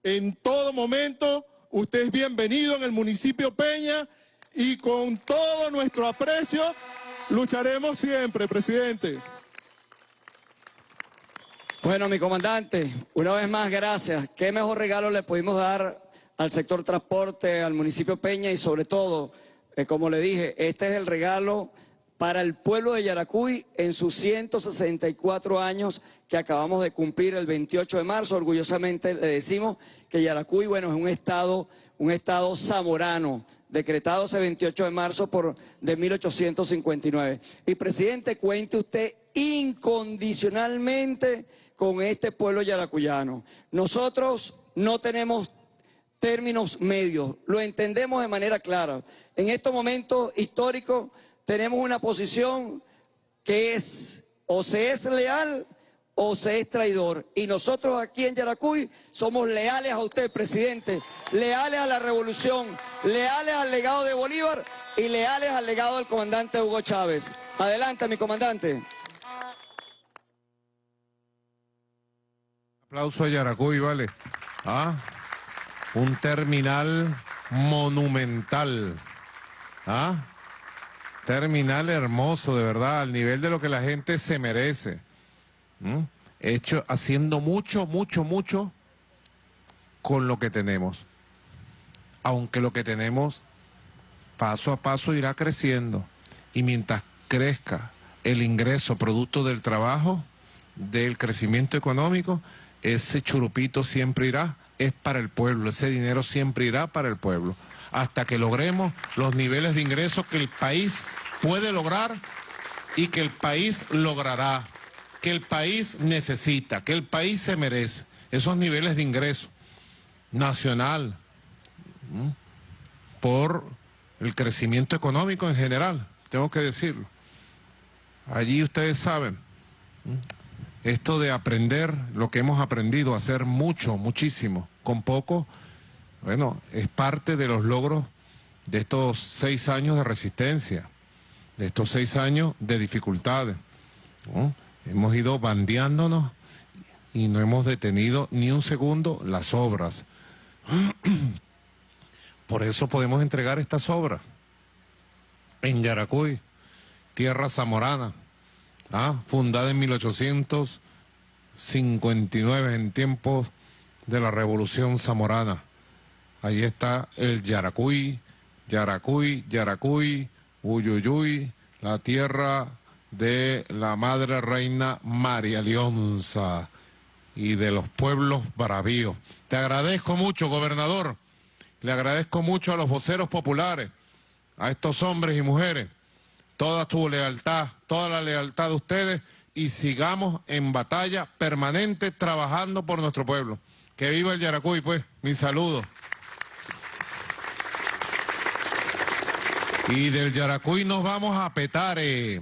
En todo momento, usted es bienvenido en el municipio Peña y con todo nuestro aprecio lucharemos siempre, presidente. Bueno, mi comandante, una vez más, gracias. ¿Qué mejor regalo le pudimos dar al sector transporte, al municipio Peña y sobre todo, eh, como le dije, este es el regalo para el pueblo de Yaracuy en sus 164 años que acabamos de cumplir el 28 de marzo. Orgullosamente le decimos que Yaracuy, bueno, es un estado, un estado zamorano, decretado ese 28 de marzo por, de 1859. Y presidente, cuente usted incondicionalmente con este pueblo yaracuyano. Nosotros no tenemos términos medios, lo entendemos de manera clara. En estos momentos históricos tenemos una posición que es o se es leal o se es traidor. Y nosotros aquí en Yaracuy somos leales a usted, presidente, leales a la revolución, leales al legado de Bolívar y leales al legado del comandante Hugo Chávez. Adelante, mi comandante. Aplauso a Yaracuy, vale. Ah, un terminal monumental. Ah, terminal hermoso, de verdad, al nivel de lo que la gente se merece. Hecho, haciendo mucho, mucho, mucho con lo que tenemos. Aunque lo que tenemos paso a paso irá creciendo. Y mientras crezca el ingreso producto del trabajo, del crecimiento económico, ese churupito siempre irá, es para el pueblo, ese dinero siempre irá para el pueblo, hasta que logremos los niveles de ingresos que el país puede lograr y que el país logrará, que el país necesita, que el país se merece, esos niveles de ingreso nacional, por el crecimiento económico en general, tengo que decirlo. Allí ustedes saben, esto de aprender lo que hemos aprendido, hacer mucho, muchísimo, con poco, bueno, es parte de los logros de estos seis años de resistencia, de estos seis años de dificultades. Hemos ido bandeándonos y no hemos detenido ni un segundo las obras. Por eso podemos entregar estas obras en Yaracuy, tierra zamorana, ¿ah? fundada en 1859, en tiempos de la Revolución Zamorana. Ahí está el Yaracuy, Yaracuy, Yaracuy, Uyuyuy, la tierra de la Madre Reina María Leonza y de los pueblos bravíos. Te agradezco mucho, gobernador. Le agradezco mucho a los voceros populares, a estos hombres y mujeres toda tu lealtad, toda la lealtad de ustedes y sigamos en batalla permanente trabajando por nuestro pueblo. Que viva el Yaracuy, pues, mi saludo. Y del Yaracuy nos vamos a Petare.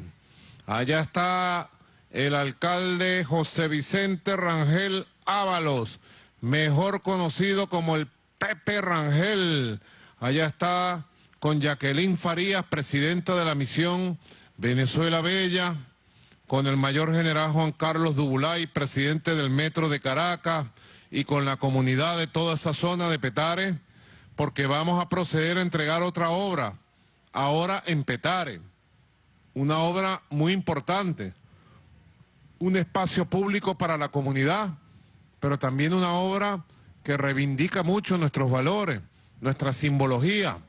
Allá está el alcalde José Vicente Rangel Ábalos, mejor conocido como el Pepe Rangel. Allá está con Jacqueline Farías, presidenta de la misión Venezuela Bella, con el mayor general Juan Carlos Dubulay, presidente del Metro de Caracas, y con la comunidad de toda esa zona de Petare, porque vamos a proceder a entregar otra obra, ahora en Petare, una obra muy importante, un espacio público para la comunidad, pero también una obra que reivindica mucho nuestros valores, nuestra simbología,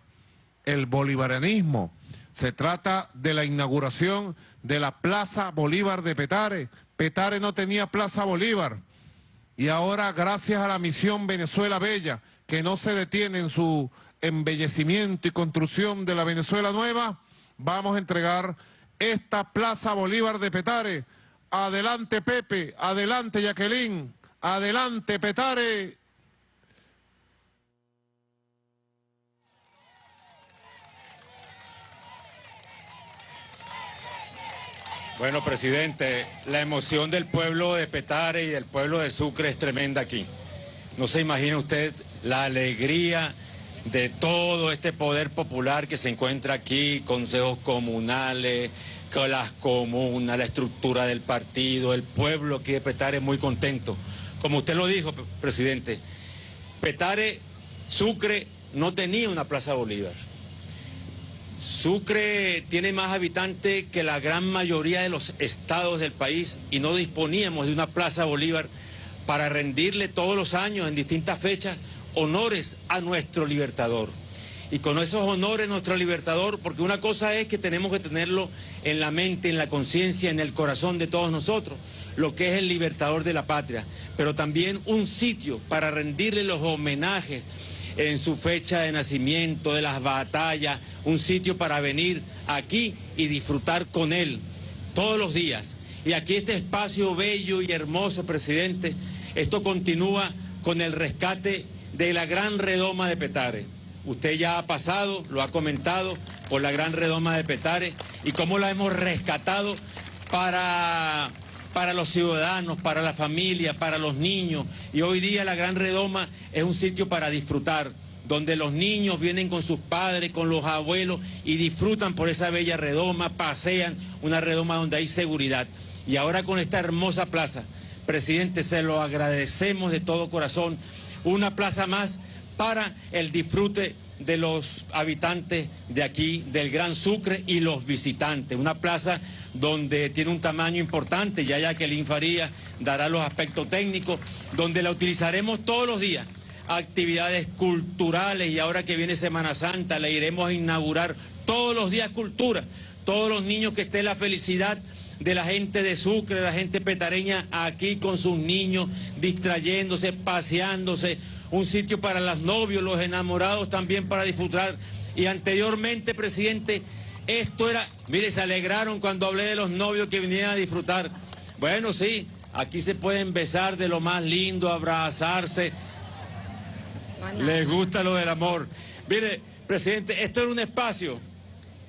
el bolivarianismo. Se trata de la inauguración de la Plaza Bolívar de Petare. Petare no tenía Plaza Bolívar. Y ahora, gracias a la misión Venezuela Bella, que no se detiene en su embellecimiento y construcción de la Venezuela Nueva, vamos a entregar esta Plaza Bolívar de Petare. Adelante Pepe, adelante Jacqueline, adelante Petare. Bueno, presidente, la emoción del pueblo de Petare y del pueblo de Sucre es tremenda aquí. No se imagina usted la alegría de todo este poder popular que se encuentra aquí, consejos comunales, con las comunas, la estructura del partido, el pueblo aquí de Petare muy contento. Como usted lo dijo, presidente, Petare, Sucre no tenía una Plaza Bolívar. Sucre tiene más habitantes que la gran mayoría de los estados del país y no disponíamos de una Plaza Bolívar para rendirle todos los años en distintas fechas honores a nuestro libertador. Y con esos honores nuestro libertador, porque una cosa es que tenemos que tenerlo en la mente, en la conciencia, en el corazón de todos nosotros, lo que es el libertador de la patria, pero también un sitio para rendirle los homenajes en su fecha de nacimiento, de las batallas, un sitio para venir aquí y disfrutar con él todos los días. Y aquí este espacio bello y hermoso, presidente, esto continúa con el rescate de la gran redoma de Petare. Usted ya ha pasado, lo ha comentado, por la gran redoma de Petare y cómo la hemos rescatado para para los ciudadanos, para la familia, para los niños. Y hoy día la Gran Redoma es un sitio para disfrutar, donde los niños vienen con sus padres, con los abuelos y disfrutan por esa bella redoma, pasean una redoma donde hay seguridad. Y ahora con esta hermosa plaza, presidente, se lo agradecemos de todo corazón. Una plaza más para el disfrute de los habitantes de aquí, del Gran Sucre y los visitantes. Una plaza donde tiene un tamaño importante, ya ya que el Infaría dará los aspectos técnicos, donde la utilizaremos todos los días. Actividades culturales y ahora que viene Semana Santa le iremos a inaugurar todos los días cultura. Todos los niños que estén la felicidad de la gente de Sucre, de la gente petareña aquí con sus niños, distrayéndose, paseándose, un sitio para los novios, los enamorados también para disfrutar. Y anteriormente, presidente, esto era, mire, se alegraron cuando hablé de los novios que vinieran a disfrutar. Bueno, sí, aquí se pueden besar de lo más lindo, abrazarse. Les gusta lo del amor. Mire, presidente, esto era un espacio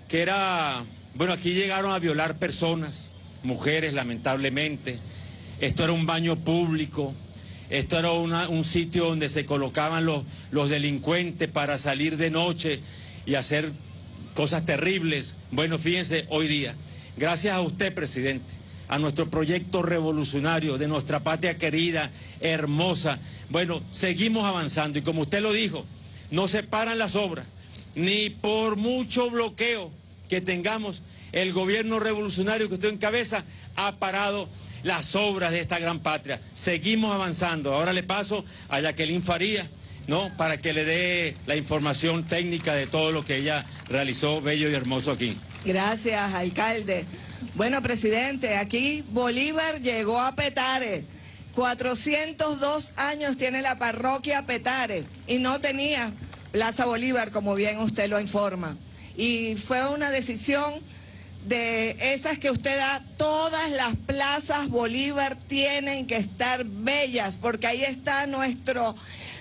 que era, bueno, aquí llegaron a violar personas, mujeres lamentablemente. Esto era un baño público, esto era un sitio donde se colocaban los, los delincuentes para salir de noche y hacer cosas terribles. Bueno, fíjense, hoy día, gracias a usted, presidente, a nuestro proyecto revolucionario de nuestra patria querida, hermosa, bueno, seguimos avanzando y como usted lo dijo, no se paran las obras, ni por mucho bloqueo que tengamos, el gobierno revolucionario que usted encabeza ha parado las obras de esta gran patria. Seguimos avanzando. Ahora le paso a Jacqueline Faría, ¿no? Para que le dé la información técnica de todo lo que ella realizó bello y hermoso aquí. Gracias, alcalde. Bueno, presidente, aquí Bolívar llegó a Petare. 402 años tiene la parroquia Petare y no tenía Plaza Bolívar, como bien usted lo informa. Y fue una decisión de esas que usted da, todas las plazas Bolívar tienen que estar bellas, porque ahí está nuestro,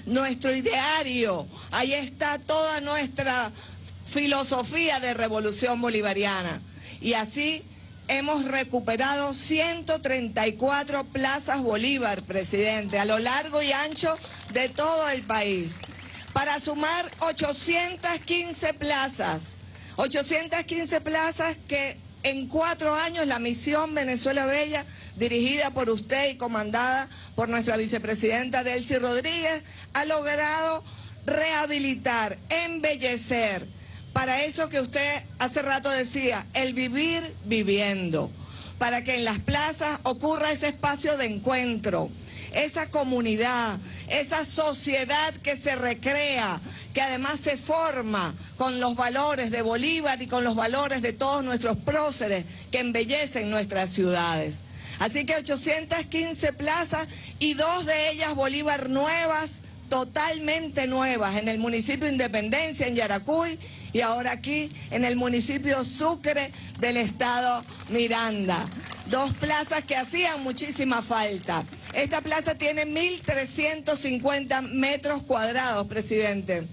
nuestro ideario, ahí está toda nuestra filosofía de revolución bolivariana. Y así hemos recuperado 134 plazas Bolívar, presidente, a lo largo y ancho de todo el país, para sumar 815 plazas 815 plazas que en cuatro años la misión Venezuela Bella, dirigida por usted y comandada por nuestra vicepresidenta Delcy Rodríguez, ha logrado rehabilitar, embellecer, para eso que usted hace rato decía, el vivir viviendo, para que en las plazas ocurra ese espacio de encuentro, esa comunidad, esa sociedad que se recrea, que además se forma con los valores de Bolívar y con los valores de todos nuestros próceres que embellecen nuestras ciudades. Así que 815 plazas y dos de ellas Bolívar nuevas, totalmente nuevas, en el municipio Independencia, en Yaracuy, y ahora aquí en el municipio Sucre del estado Miranda. Dos plazas que hacían muchísima falta. Esta plaza tiene 1.350 metros cuadrados, presidente,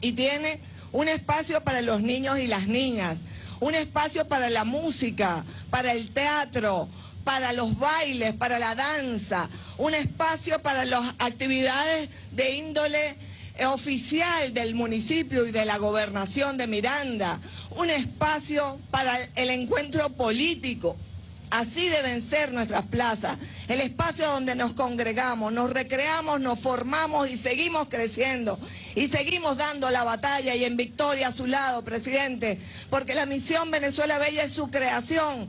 y tiene un espacio para los niños y las niñas, un espacio para la música, para el teatro, para los bailes, para la danza, un espacio para las actividades de índole oficial del municipio y de la gobernación de Miranda, un espacio para el encuentro político, Así deben ser nuestras plazas, el espacio donde nos congregamos, nos recreamos, nos formamos y seguimos creciendo y seguimos dando la batalla y en victoria a su lado, presidente, porque la misión Venezuela Bella es su creación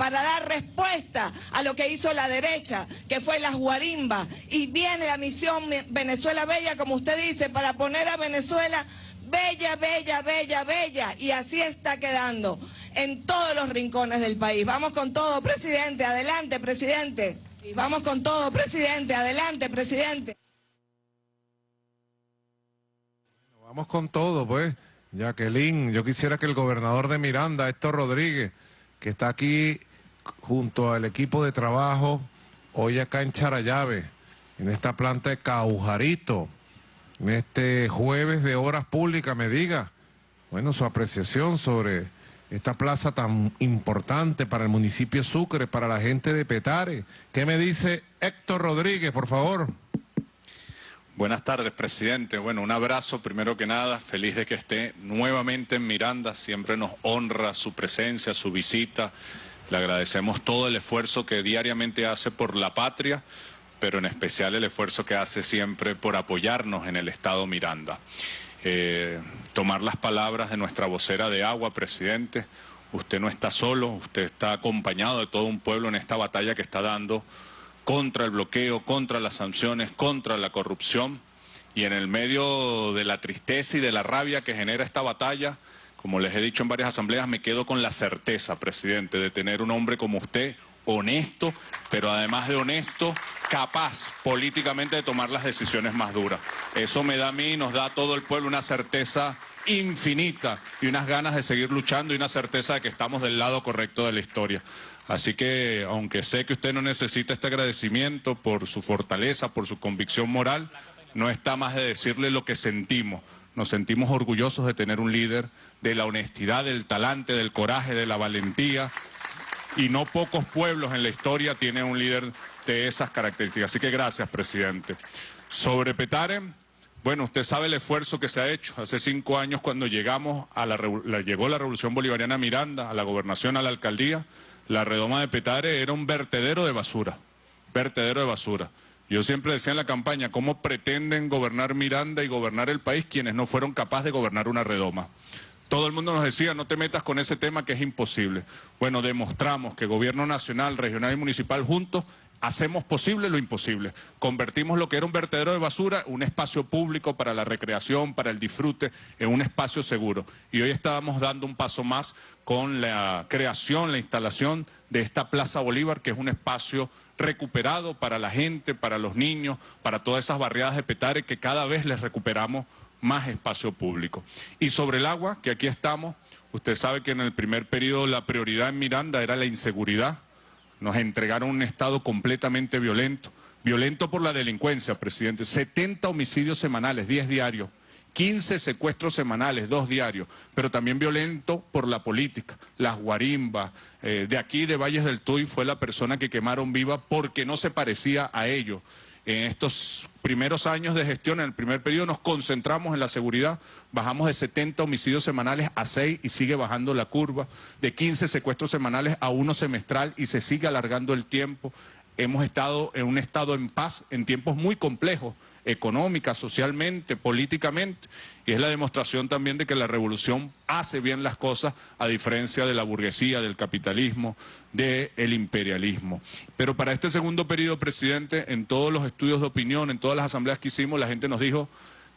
para dar respuesta a lo que hizo la derecha, que fue las guarimbas, y viene la misión Venezuela Bella, como usted dice, para poner a Venezuela bella, bella, bella, bella, y así está quedando en todos los rincones del país. Vamos con todo, presidente. Adelante, presidente. Y vamos con todo, presidente. Adelante, presidente. Vamos con todo, pues. Jacqueline, yo quisiera que el gobernador de Miranda, Héctor Rodríguez, que está aquí junto al equipo de trabajo, hoy acá en Charayave, en esta planta de Caujarito, en este jueves de horas públicas, me diga, bueno, su apreciación sobre esta plaza tan importante para el municipio de Sucre, para la gente de Petare. ¿Qué me dice Héctor Rodríguez, por favor? Buenas tardes, presidente. Bueno, un abrazo primero que nada. Feliz de que esté nuevamente en Miranda. Siempre nos honra su presencia, su visita. Le agradecemos todo el esfuerzo que diariamente hace por la patria, pero en especial el esfuerzo que hace siempre por apoyarnos en el Estado Miranda. Eh, tomar las palabras de nuestra vocera de agua, presidente. Usted no está solo, usted está acompañado de todo un pueblo en esta batalla que está dando contra el bloqueo, contra las sanciones, contra la corrupción. Y en el medio de la tristeza y de la rabia que genera esta batalla, como les he dicho en varias asambleas, me quedo con la certeza, presidente, de tener un hombre como usted, honesto, pero además de honesto, capaz políticamente de tomar las decisiones más duras. Eso me da a mí y nos da a todo el pueblo una certeza infinita y unas ganas de seguir luchando y una certeza de que estamos del lado correcto de la historia. Así que, aunque sé que usted no necesita este agradecimiento por su fortaleza, por su convicción moral, no está más de decirle lo que sentimos. Nos sentimos orgullosos de tener un líder de la honestidad, del talante, del coraje, de la valentía. Y no pocos pueblos en la historia tienen un líder de esas características. Así que gracias, presidente. Sobre Petare, bueno, usted sabe el esfuerzo que se ha hecho. Hace cinco años cuando llegamos a la, llegó la Revolución Bolivariana a Miranda, a la gobernación, a la alcaldía, la redoma de Petare era un vertedero de basura, vertedero de basura. Yo siempre decía en la campaña, ¿cómo pretenden gobernar Miranda y gobernar el país quienes no fueron capaces de gobernar una redoma? Todo el mundo nos decía, no te metas con ese tema que es imposible. Bueno, demostramos que gobierno nacional, regional y municipal juntos hacemos posible lo imposible. Convertimos lo que era un vertedero de basura, un espacio público para la recreación, para el disfrute, en un espacio seguro. Y hoy estábamos dando un paso más con la creación, la instalación de esta Plaza Bolívar, que es un espacio recuperado para la gente, para los niños, para todas esas barriadas de Petare que cada vez les recuperamos más espacio público. Y sobre el agua, que aquí estamos, usted sabe que en el primer periodo la prioridad en Miranda era la inseguridad, nos entregaron un Estado completamente violento, violento por la delincuencia, presidente. 70 homicidios semanales, 10 diarios, 15 secuestros semanales, 2 diarios, pero también violento por la política. Las guarimbas, eh, de aquí de Valles del Tuy fue la persona que quemaron viva porque no se parecía a ellos en estos primeros años de gestión, en el primer periodo, nos concentramos en la seguridad. Bajamos de 70 homicidios semanales a 6 y sigue bajando la curva. De 15 secuestros semanales a uno semestral y se sigue alargando el tiempo. Hemos estado en un estado en paz en tiempos muy complejos económica, socialmente, políticamente, y es la demostración también de que la revolución hace bien las cosas a diferencia de la burguesía, del capitalismo, del imperialismo. Pero para este segundo periodo, presidente, en todos los estudios de opinión, en todas las asambleas que hicimos, la gente nos dijo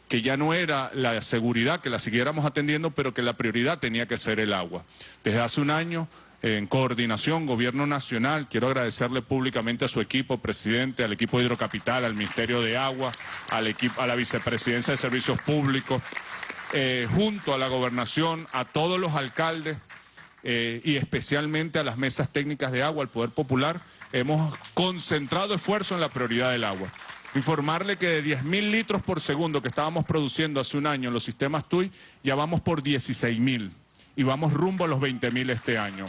que ya no era la seguridad, que la siguiéramos atendiendo, pero que la prioridad tenía que ser el agua. Desde hace un año en coordinación, Gobierno Nacional. Quiero agradecerle públicamente a su equipo, presidente, al equipo de Hidrocapital, al Ministerio de Agua, al equipo, a la Vicepresidencia de Servicios Públicos, eh, junto a la Gobernación, a todos los alcaldes eh, y especialmente a las mesas técnicas de agua, al Poder Popular. Hemos concentrado esfuerzo en la prioridad del agua. Informarle que de 10.000 litros por segundo que estábamos produciendo hace un año en los sistemas TUI, ya vamos por 16.000 y vamos rumbo a los 20.000 este año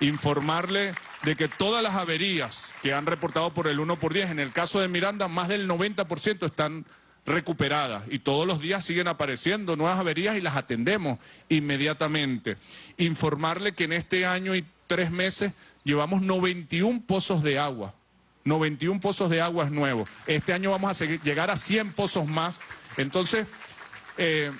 informarle de que todas las averías que han reportado por el 1 por 10, en el caso de Miranda, más del 90% están recuperadas y todos los días siguen apareciendo nuevas averías y las atendemos inmediatamente. Informarle que en este año y tres meses llevamos 91 pozos de agua, 91 pozos de aguas nuevos. Este año vamos a llegar a 100 pozos más. Entonces, eh,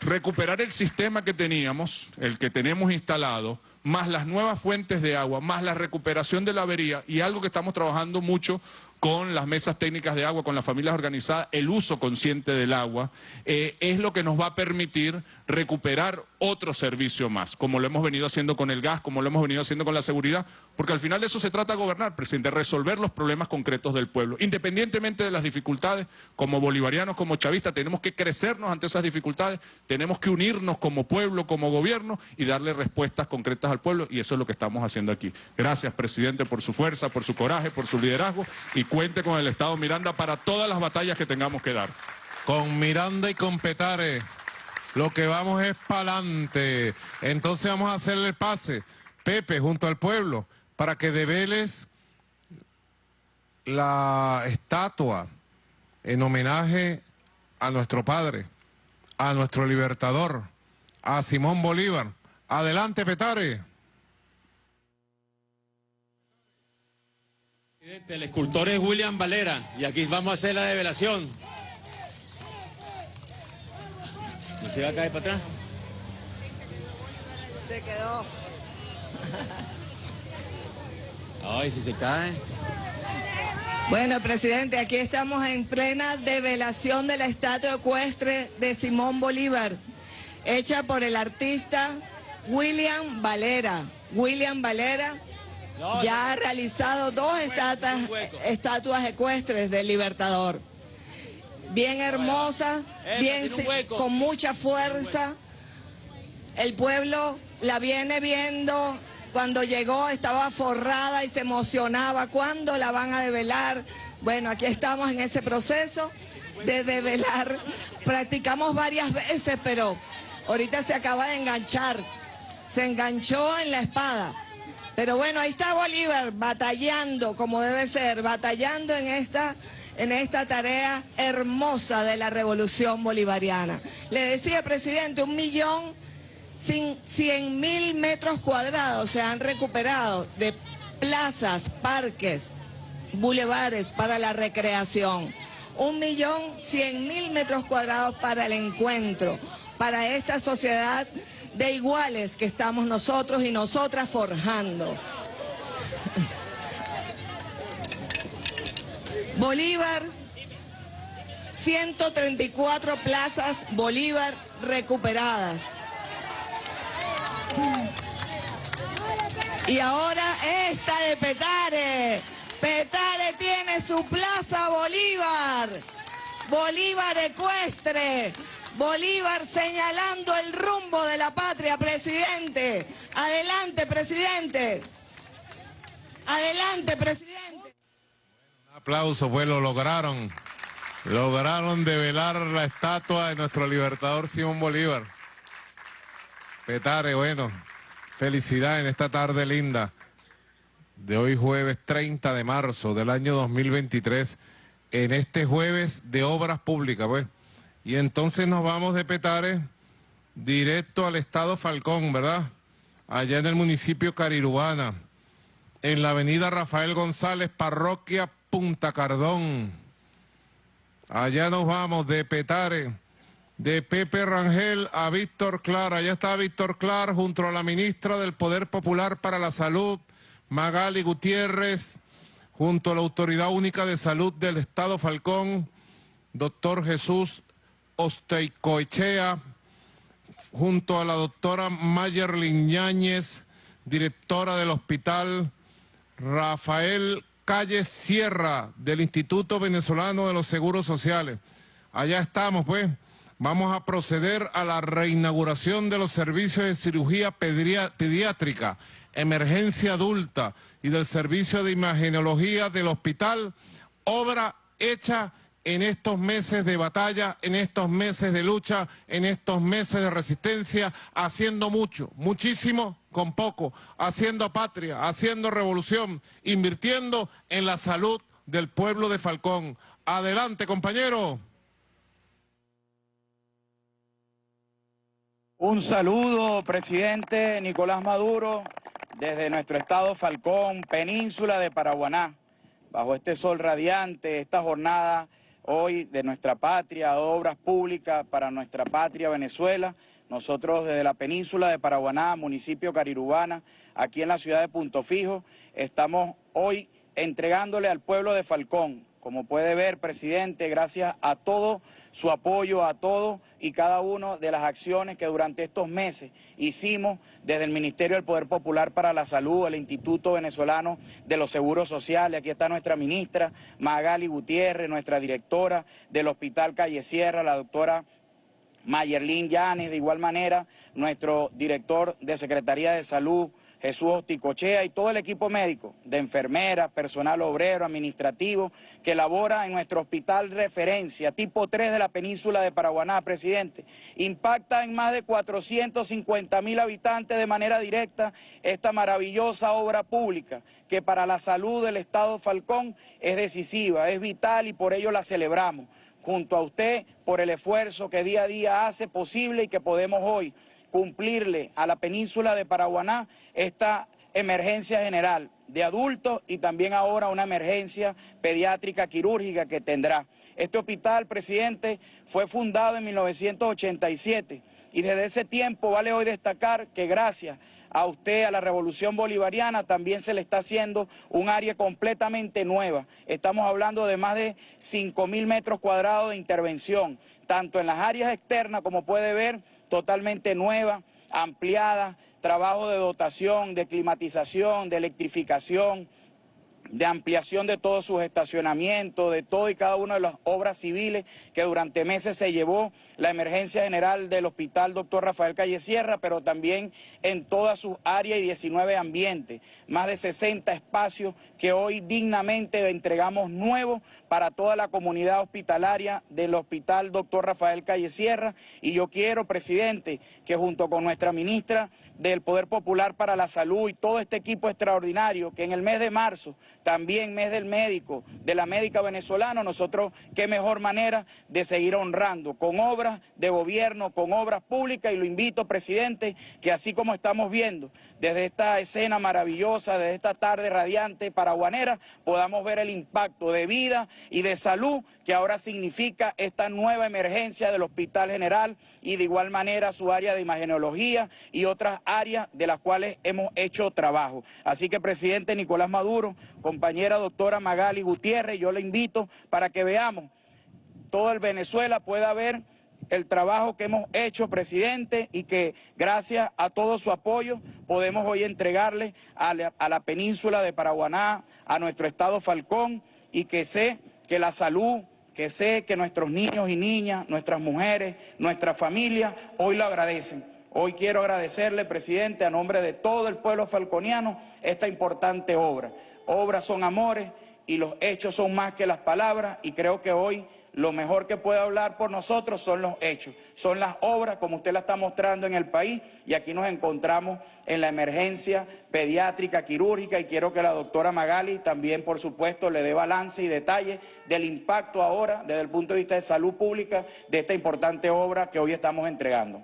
recuperar el sistema que teníamos, el que tenemos instalado, más las nuevas fuentes de agua, más la recuperación de la avería y algo que estamos trabajando mucho con las mesas técnicas de agua, con las familias organizadas, el uso consciente del agua, eh, es lo que nos va a permitir recuperar otro servicio más, como lo hemos venido haciendo con el gas, como lo hemos venido haciendo con la seguridad, porque al final de eso se trata de gobernar, presidente, resolver los problemas concretos del pueblo. Independientemente de las dificultades, como bolivarianos, como chavistas, tenemos que crecernos ante esas dificultades, tenemos que unirnos como pueblo, como gobierno y darle respuestas concretas al pueblo, y eso es lo que estamos haciendo aquí. Gracias, presidente, por su fuerza, por su coraje, por su liderazgo, y cuente con el Estado Miranda para todas las batallas que tengamos que dar. Con Miranda y con Petare Lo que vamos es para adelante. Entonces vamos a hacerle el pase, Pepe, junto al pueblo, para que develes la estatua en homenaje a nuestro padre, a nuestro libertador, a Simón Bolívar. Adelante, Petare. El escultor es William Valera y aquí vamos a hacer la develación. ¿No se va a caer para atrás? Se quedó. Ay, si se cae. Bueno, presidente, aquí estamos en plena develación de la estatua ecuestre de Simón Bolívar, hecha por el artista William Valera. William Valera ya ha realizado dos estatuas, estatuas ecuestres del Libertador. Bien hermosas, bien con mucha fuerza. El pueblo la viene viendo cuando llegó estaba forrada y se emocionaba. ¿Cuándo la van a develar? Bueno, aquí estamos en ese proceso de develar. Practicamos varias veces, pero ahorita se acaba de enganchar. Se enganchó en la espada. Pero bueno, ahí está Bolívar batallando como debe ser, batallando en esta, en esta tarea hermosa de la revolución bolivariana. Le decía, presidente, un millón 100 mil metros cuadrados se han recuperado de plazas, parques, bulevares para la recreación. Un millón cien mil metros cuadrados para el encuentro, para esta sociedad de iguales que estamos nosotros y nosotras forjando. Bolívar, 134 plazas Bolívar recuperadas. Y ahora esta de Petare. Petare tiene su plaza Bolívar. Bolívar ecuestre. Bolívar señalando el rumbo de la patria, presidente. Adelante, presidente. Adelante, presidente. Un aplauso, pues lo lograron. Lograron develar la estatua de nuestro libertador Simón Bolívar. Petare, bueno, felicidad en esta tarde linda de hoy jueves 30 de marzo del año 2023, en este jueves de obras públicas, pues. Y entonces nos vamos de Petare directo al estado Falcón, ¿verdad? Allá en el municipio Carirubana, en la avenida Rafael González, parroquia Punta Cardón. Allá nos vamos de Petare de Pepe Rangel a Víctor Clar. Allá está Víctor Clar junto a la ministra del Poder Popular para la Salud, Magali Gutiérrez, junto a la Autoridad Única de Salud del Estado Falcón, doctor Jesús Osteicoechea, junto a la doctora Mayerlin Yáñez, directora del Hospital Rafael Calle Sierra del Instituto Venezolano de los Seguros Sociales. Allá estamos, pues, vamos a proceder a la reinauguración de los servicios de cirugía pediátrica, emergencia adulta y del servicio de imagenología del hospital, obra hecha en estos meses de batalla, en estos meses de lucha, en estos meses de resistencia, haciendo mucho, muchísimo con poco, haciendo patria, haciendo revolución, invirtiendo en la salud del pueblo de Falcón. Adelante, compañero. Un saludo, presidente Nicolás Maduro, desde nuestro estado Falcón, península de Paraguaná, bajo este sol radiante, esta jornada hoy de nuestra patria, obras públicas para nuestra patria Venezuela. Nosotros desde la península de Paraguaná, municipio Carirubana, aquí en la ciudad de Punto Fijo, estamos hoy entregándole al pueblo de Falcón como puede ver, presidente, gracias a todo su apoyo, a todo y cada una de las acciones que durante estos meses hicimos desde el Ministerio del Poder Popular para la Salud, el Instituto Venezolano de los Seguros Sociales, aquí está nuestra ministra Magali Gutiérrez, nuestra directora del Hospital Calle Sierra, la doctora Mayerlin Yanes, de igual manera nuestro director de Secretaría de Salud, Jesús Osticochea y todo el equipo médico de enfermeras, personal obrero, administrativo, que labora en nuestro hospital referencia, tipo 3 de la península de Paraguaná, presidente. Impacta en más de 450 mil habitantes de manera directa esta maravillosa obra pública que para la salud del Estado Falcón es decisiva, es vital y por ello la celebramos junto a usted por el esfuerzo que día a día hace posible y que podemos hoy cumplirle a la península de Paraguaná esta emergencia general de adultos y también ahora una emergencia pediátrica quirúrgica que tendrá. Este hospital, presidente, fue fundado en 1987 y desde ese tiempo vale hoy destacar que gracias a usted, a la revolución bolivariana, también se le está haciendo un área completamente nueva. Estamos hablando de más de 5 mil metros cuadrados de intervención, tanto en las áreas externas, como puede ver, totalmente nueva, ampliada, trabajo de dotación, de climatización, de electrificación, de ampliación de todos sus estacionamientos, de todo y cada una de las obras civiles que durante meses se llevó la emergencia general del hospital doctor Rafael Calle Sierra, pero también en todas sus áreas y 19 ambientes, más de 60 espacios que hoy dignamente entregamos nuevos para toda la comunidad hospitalaria del hospital doctor Rafael Calle Sierra. Y yo quiero, presidente, que junto con nuestra ministra del Poder Popular para la Salud y todo este equipo extraordinario, que en el mes de marzo también mes del médico, de la médica venezolana, nosotros qué mejor manera de seguir honrando con obras de gobierno, con obras públicas y lo invito, presidente, que así como estamos viendo desde esta escena maravillosa, desde esta tarde radiante paraguanera, podamos ver el impacto de vida y de salud que ahora significa esta nueva emergencia del Hospital General y de igual manera su área de imagenología y otras áreas de las cuales hemos hecho trabajo. Así que, presidente Nicolás Maduro, compañera doctora Magali Gutiérrez, yo le invito para que veamos todo el Venezuela pueda ver el trabajo que hemos hecho, presidente, y que gracias a todo su apoyo podemos hoy entregarle a la, a la península de Paraguaná, a nuestro estado Falcón, y que sé que la salud, que sé que nuestros niños y niñas, nuestras mujeres, nuestra familia, hoy lo agradecen. Hoy quiero agradecerle, presidente, a nombre de todo el pueblo falconiano, esta importante obra. Obras son amores y los hechos son más que las palabras y creo que hoy lo mejor que puede hablar por nosotros son los hechos, son las obras como usted la está mostrando en el país y aquí nos encontramos en la emergencia pediátrica, quirúrgica y quiero que la doctora Magali también por supuesto le dé balance y detalle del impacto ahora desde el punto de vista de salud pública de esta importante obra que hoy estamos entregando.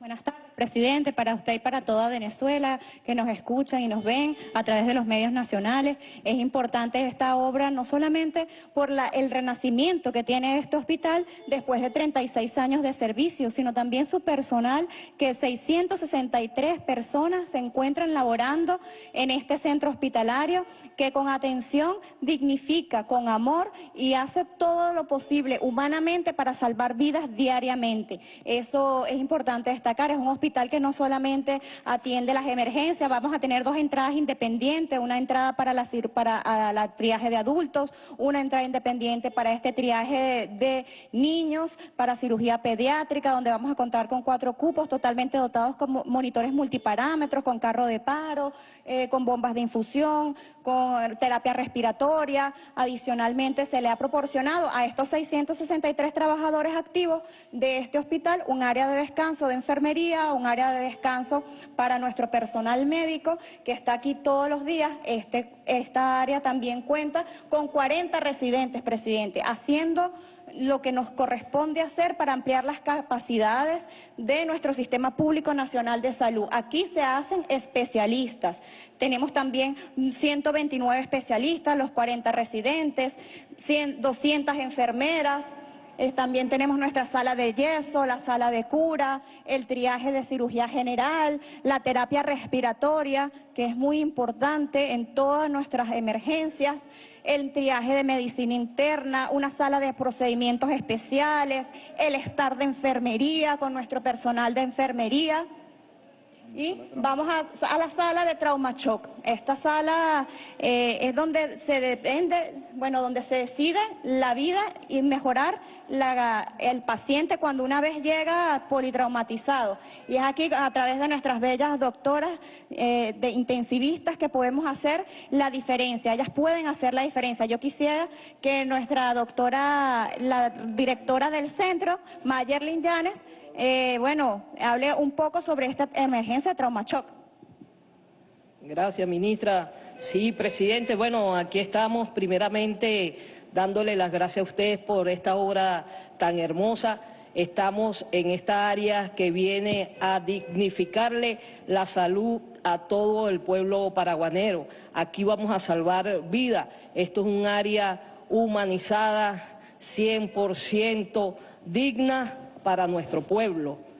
Buenas tardes presidente, para usted y para toda Venezuela que nos escuchan y nos ven a través de los medios nacionales. Es importante esta obra no solamente por la, el renacimiento que tiene este hospital después de 36 años de servicio, sino también su personal, que 663 personas se encuentran laborando en este centro hospitalario, que con atención dignifica, con amor y hace todo lo posible humanamente para salvar vidas diariamente. Eso es importante destacar, es un hospital hospital que no solamente atiende las emergencias, vamos a tener dos entradas independientes, una entrada para la, para la triaje de adultos, una entrada independiente para este triaje de, niños, para cirugía pediátrica, donde vamos a contar con cuatro cupos totalmente dotados con monitores multiparámetros, con carro de paro, eh, con bombas de infusión, con terapia respiratoria. Adicionalmente, se le ha proporcionado a estos 663 trabajadores activos de este hospital un área de descanso de enfermería, un área de descanso para nuestro personal médico que está aquí todos los días. Este, esta área también cuenta con 40 residentes, presidente, haciendo lo que nos corresponde hacer para ampliar las capacidades de nuestro Sistema Público Nacional de Salud. Aquí se hacen especialistas. Tenemos también 129 especialistas, los 40 residentes, 200 enfermeras, eh, también tenemos nuestra sala de yeso, la sala de cura, el triaje de cirugía general, la terapia respiratoria, que es muy importante en todas nuestras emergencias, el triaje de medicina interna, una sala de procedimientos especiales, el estar de enfermería con nuestro personal de enfermería. Y vamos a, la sala de trauma shock. Esta sala eh, es donde se depende, bueno, donde se decide la vida y mejorar el paciente cuando una vez llega politraumatizado. Y es aquí a través de nuestras bellas doctoras eh, de intensivistas que podemos hacer la diferencia. Ellas pueden hacer la diferencia. Yo quisiera que nuestra doctora, la directora del centro, Mayerlin Llanes, eh, bueno, hable un poco sobre esta emergencia de trauma shock. Gracias, ministra. Sí, presidente, bueno, aquí estamos primeramente dándole las gracias a ustedes por esta obra tan hermosa. Estamos en esta área que viene a dignificarle la salud a todo el pueblo paraguanero. Aquí vamos a salvar vidas. Esto es un área humanizada, 100% digna para nuestro pueblo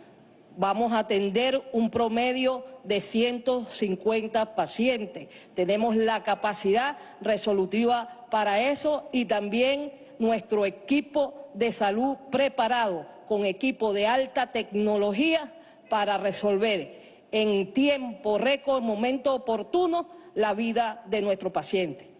vamos a atender un promedio de 150 pacientes. Tenemos la capacidad resolutiva para eso y también nuestro equipo de salud preparado con equipo de alta tecnología para resolver en tiempo récord, momento oportuno, la vida de nuestro paciente.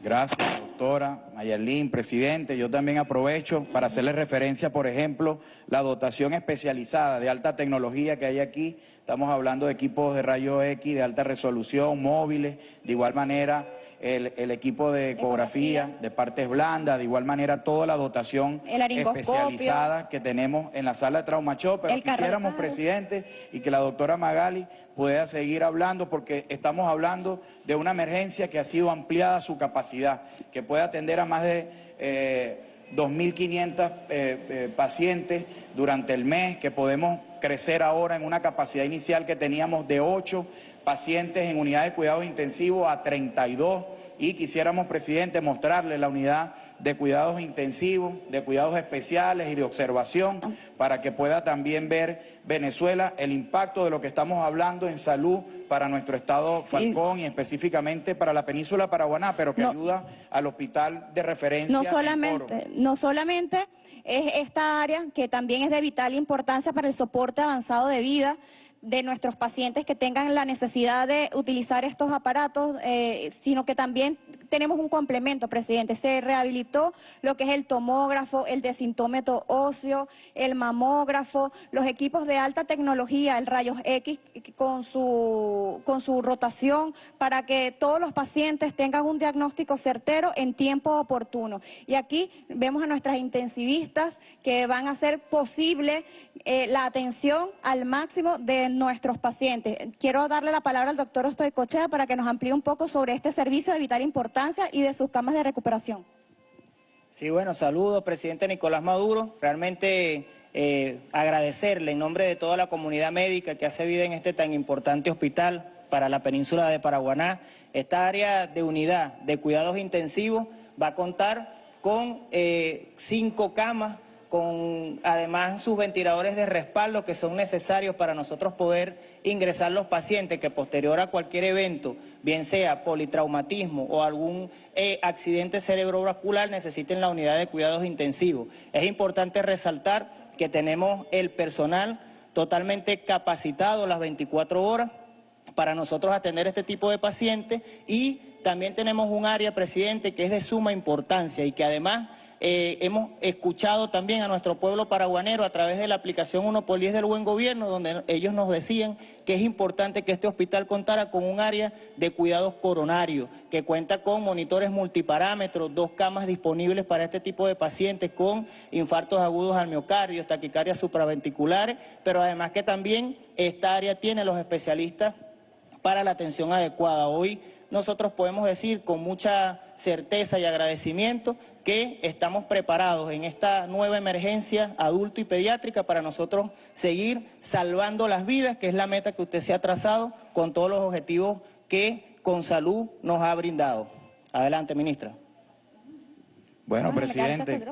Gracias, doctora Mayerlin, presidente. Yo también aprovecho para hacerle referencia, por ejemplo, la dotación especializada de alta tecnología que hay aquí. Estamos hablando de equipos de rayos X de alta resolución, móviles, de igual manera el, el equipo de ecografía, de partes blandas, de igual manera toda la dotación especializada que tenemos en la sala de trauma shock, pero El quisiéramos, presidente, y que la doctora Magali pueda seguir hablando, porque estamos hablando de una emergencia que ha sido ampliada su capacidad, que puede atender a más de eh, 2.500 eh, eh, pacientes durante el mes, que podemos crecer ahora en una capacidad inicial que teníamos de 8 pacientes en unidades de cuidados intensivos a 32 y quisiéramos, presidente, mostrarle la unidad de cuidados intensivos, de cuidados especiales y de observación para que pueda también ver Venezuela el impacto de lo que estamos hablando en salud para nuestro estado Falcón y específicamente para la península paraguaná, pero que ayuda al hospital de referencia. No solamente, no solamente es esta área que también es de vital importancia para el soporte avanzado de vida de nuestros pacientes que tengan la necesidad de utilizar estos aparatos, eh, sino que también tenemos un complemento, presidente. Se rehabilitó lo que es el tomógrafo, el desintómetro óseo, el mamógrafo, los equipos de alta tecnología, el rayos X con su, con su rotación, para que todos los pacientes tengan un diagnóstico certero en tiempo oportuno. Y aquí vemos a nuestras intensivistas que van a hacer posible eh, la atención al máximo de nuestros pacientes. Quiero darle la palabra al doctor Ostoicochea para que nos amplíe un poco sobre este servicio de vital importancia y de sus camas de recuperación. Sí, bueno, saludos, presidente Nicolás Maduro. Realmente eh, agradecerle en nombre de toda la comunidad médica que hace vida en este tan importante hospital para la península de Paraguaná. Esta área de unidad de cuidados intensivos va a contar con eh, cinco camas, con además sus ventiladores de respaldo que son necesarios para nosotros poder ingresar los pacientes que posterior a cualquier evento, bien sea politraumatismo o algún eh, accidente cerebrovascular, necesiten la unidad de cuidados intensivos. Es importante resaltar que tenemos el personal totalmente capacitado las 24 horas para nosotros atender este tipo de pacientes y también tenemos un área, presidente, que es de suma importancia y que además eh, hemos escuchado también a nuestro pueblo paraguanero a través de la aplicación 1 por 10 del Buen Gobierno, donde ellos nos decían que es importante que este hospital contara con un área de cuidados coronarios, que cuenta con monitores multiparámetros, dos camas disponibles para este tipo de pacientes con infartos agudos al miocardio, taquicardias supraventriculares, pero además que también esta área tiene los especialistas para la atención adecuada. Hoy nosotros podemos decir con mucha certeza y agradecimiento que estamos preparados en esta nueva emergencia adulto y pediátrica para nosotros seguir salvando las vidas, que es la meta que usted se ha trazado con todos los objetivos que con salud nos ha brindado. Adelante, ministra. Bueno, presidente,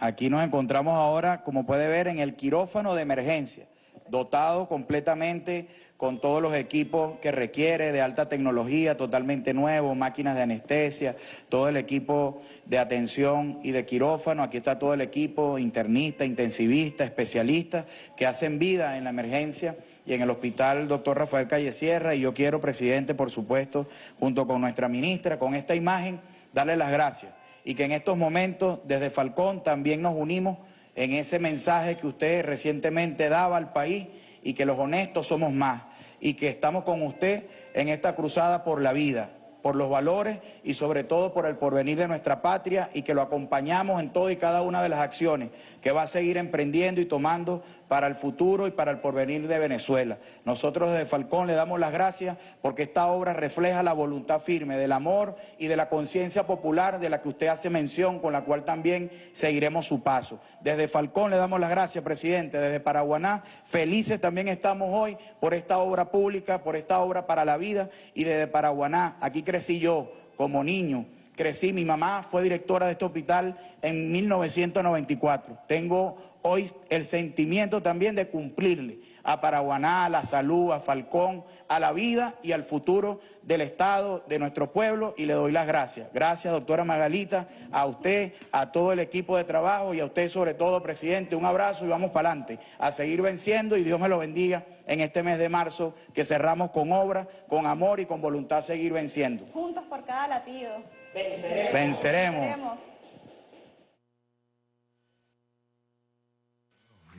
aquí nos encontramos ahora, como puede ver, en el quirófano de emergencia, dotado completamente con todos los equipos que requiere de alta tecnología, totalmente nuevo, máquinas de anestesia, todo el equipo de atención y de quirófano. Aquí está todo el equipo, internista, intensivista, especialista, que hacen vida en la emergencia y en el hospital doctor Rafael Calle Sierra. Y yo quiero, presidente, por supuesto, junto con nuestra ministra, con esta imagen, darle las gracias y que en estos momentos desde Falcón también nos unimos en ese mensaje que usted recientemente daba al país y que los honestos somos más y que estamos con usted en esta cruzada por la vida por los valores y sobre todo por el porvenir de nuestra patria y que lo acompañamos en todo y cada una de las acciones que va a seguir emprendiendo y tomando para el futuro y para el porvenir de Venezuela. Nosotros desde Falcón le damos las gracias porque esta obra refleja la voluntad firme del amor y de la conciencia popular de la que usted hace mención, con la cual también seguiremos su paso. Desde Falcón le damos las gracias, presidente. Desde Paraguaná, felices también estamos hoy por esta obra pública, por esta obra para la vida y desde Paraguaná, aquí crecí yo como niño crecí, mi mamá fue directora de este hospital en 1994. Tengo hoy el sentimiento también de cumplirle a Paraguaná, a la salud, a Falcón, a la vida y al futuro del Estado, de nuestro pueblo, y le doy las gracias. Gracias, doctora Magalita, a usted, a todo el equipo de trabajo y a usted sobre todo, presidente. Un abrazo y vamos para adelante, a seguir venciendo y Dios me lo bendiga en este mes de marzo, que cerramos con obra, con amor y con voluntad seguir venciendo. Juntos por cada latido. Venceremos. Venceremos.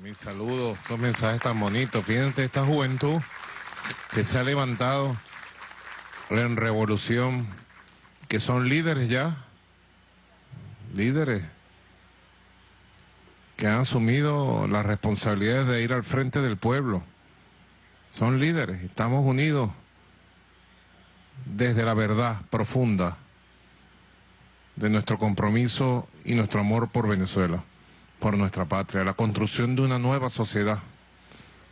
Mis saludos, esos mensajes tan bonitos. Fíjense esta juventud que se ha levantado en revolución, que son líderes ya, líderes que han asumido las responsabilidades de ir al frente del pueblo. Son líderes, estamos unidos desde la verdad profunda de nuestro compromiso y nuestro amor por Venezuela por nuestra patria, la construcción de una nueva sociedad,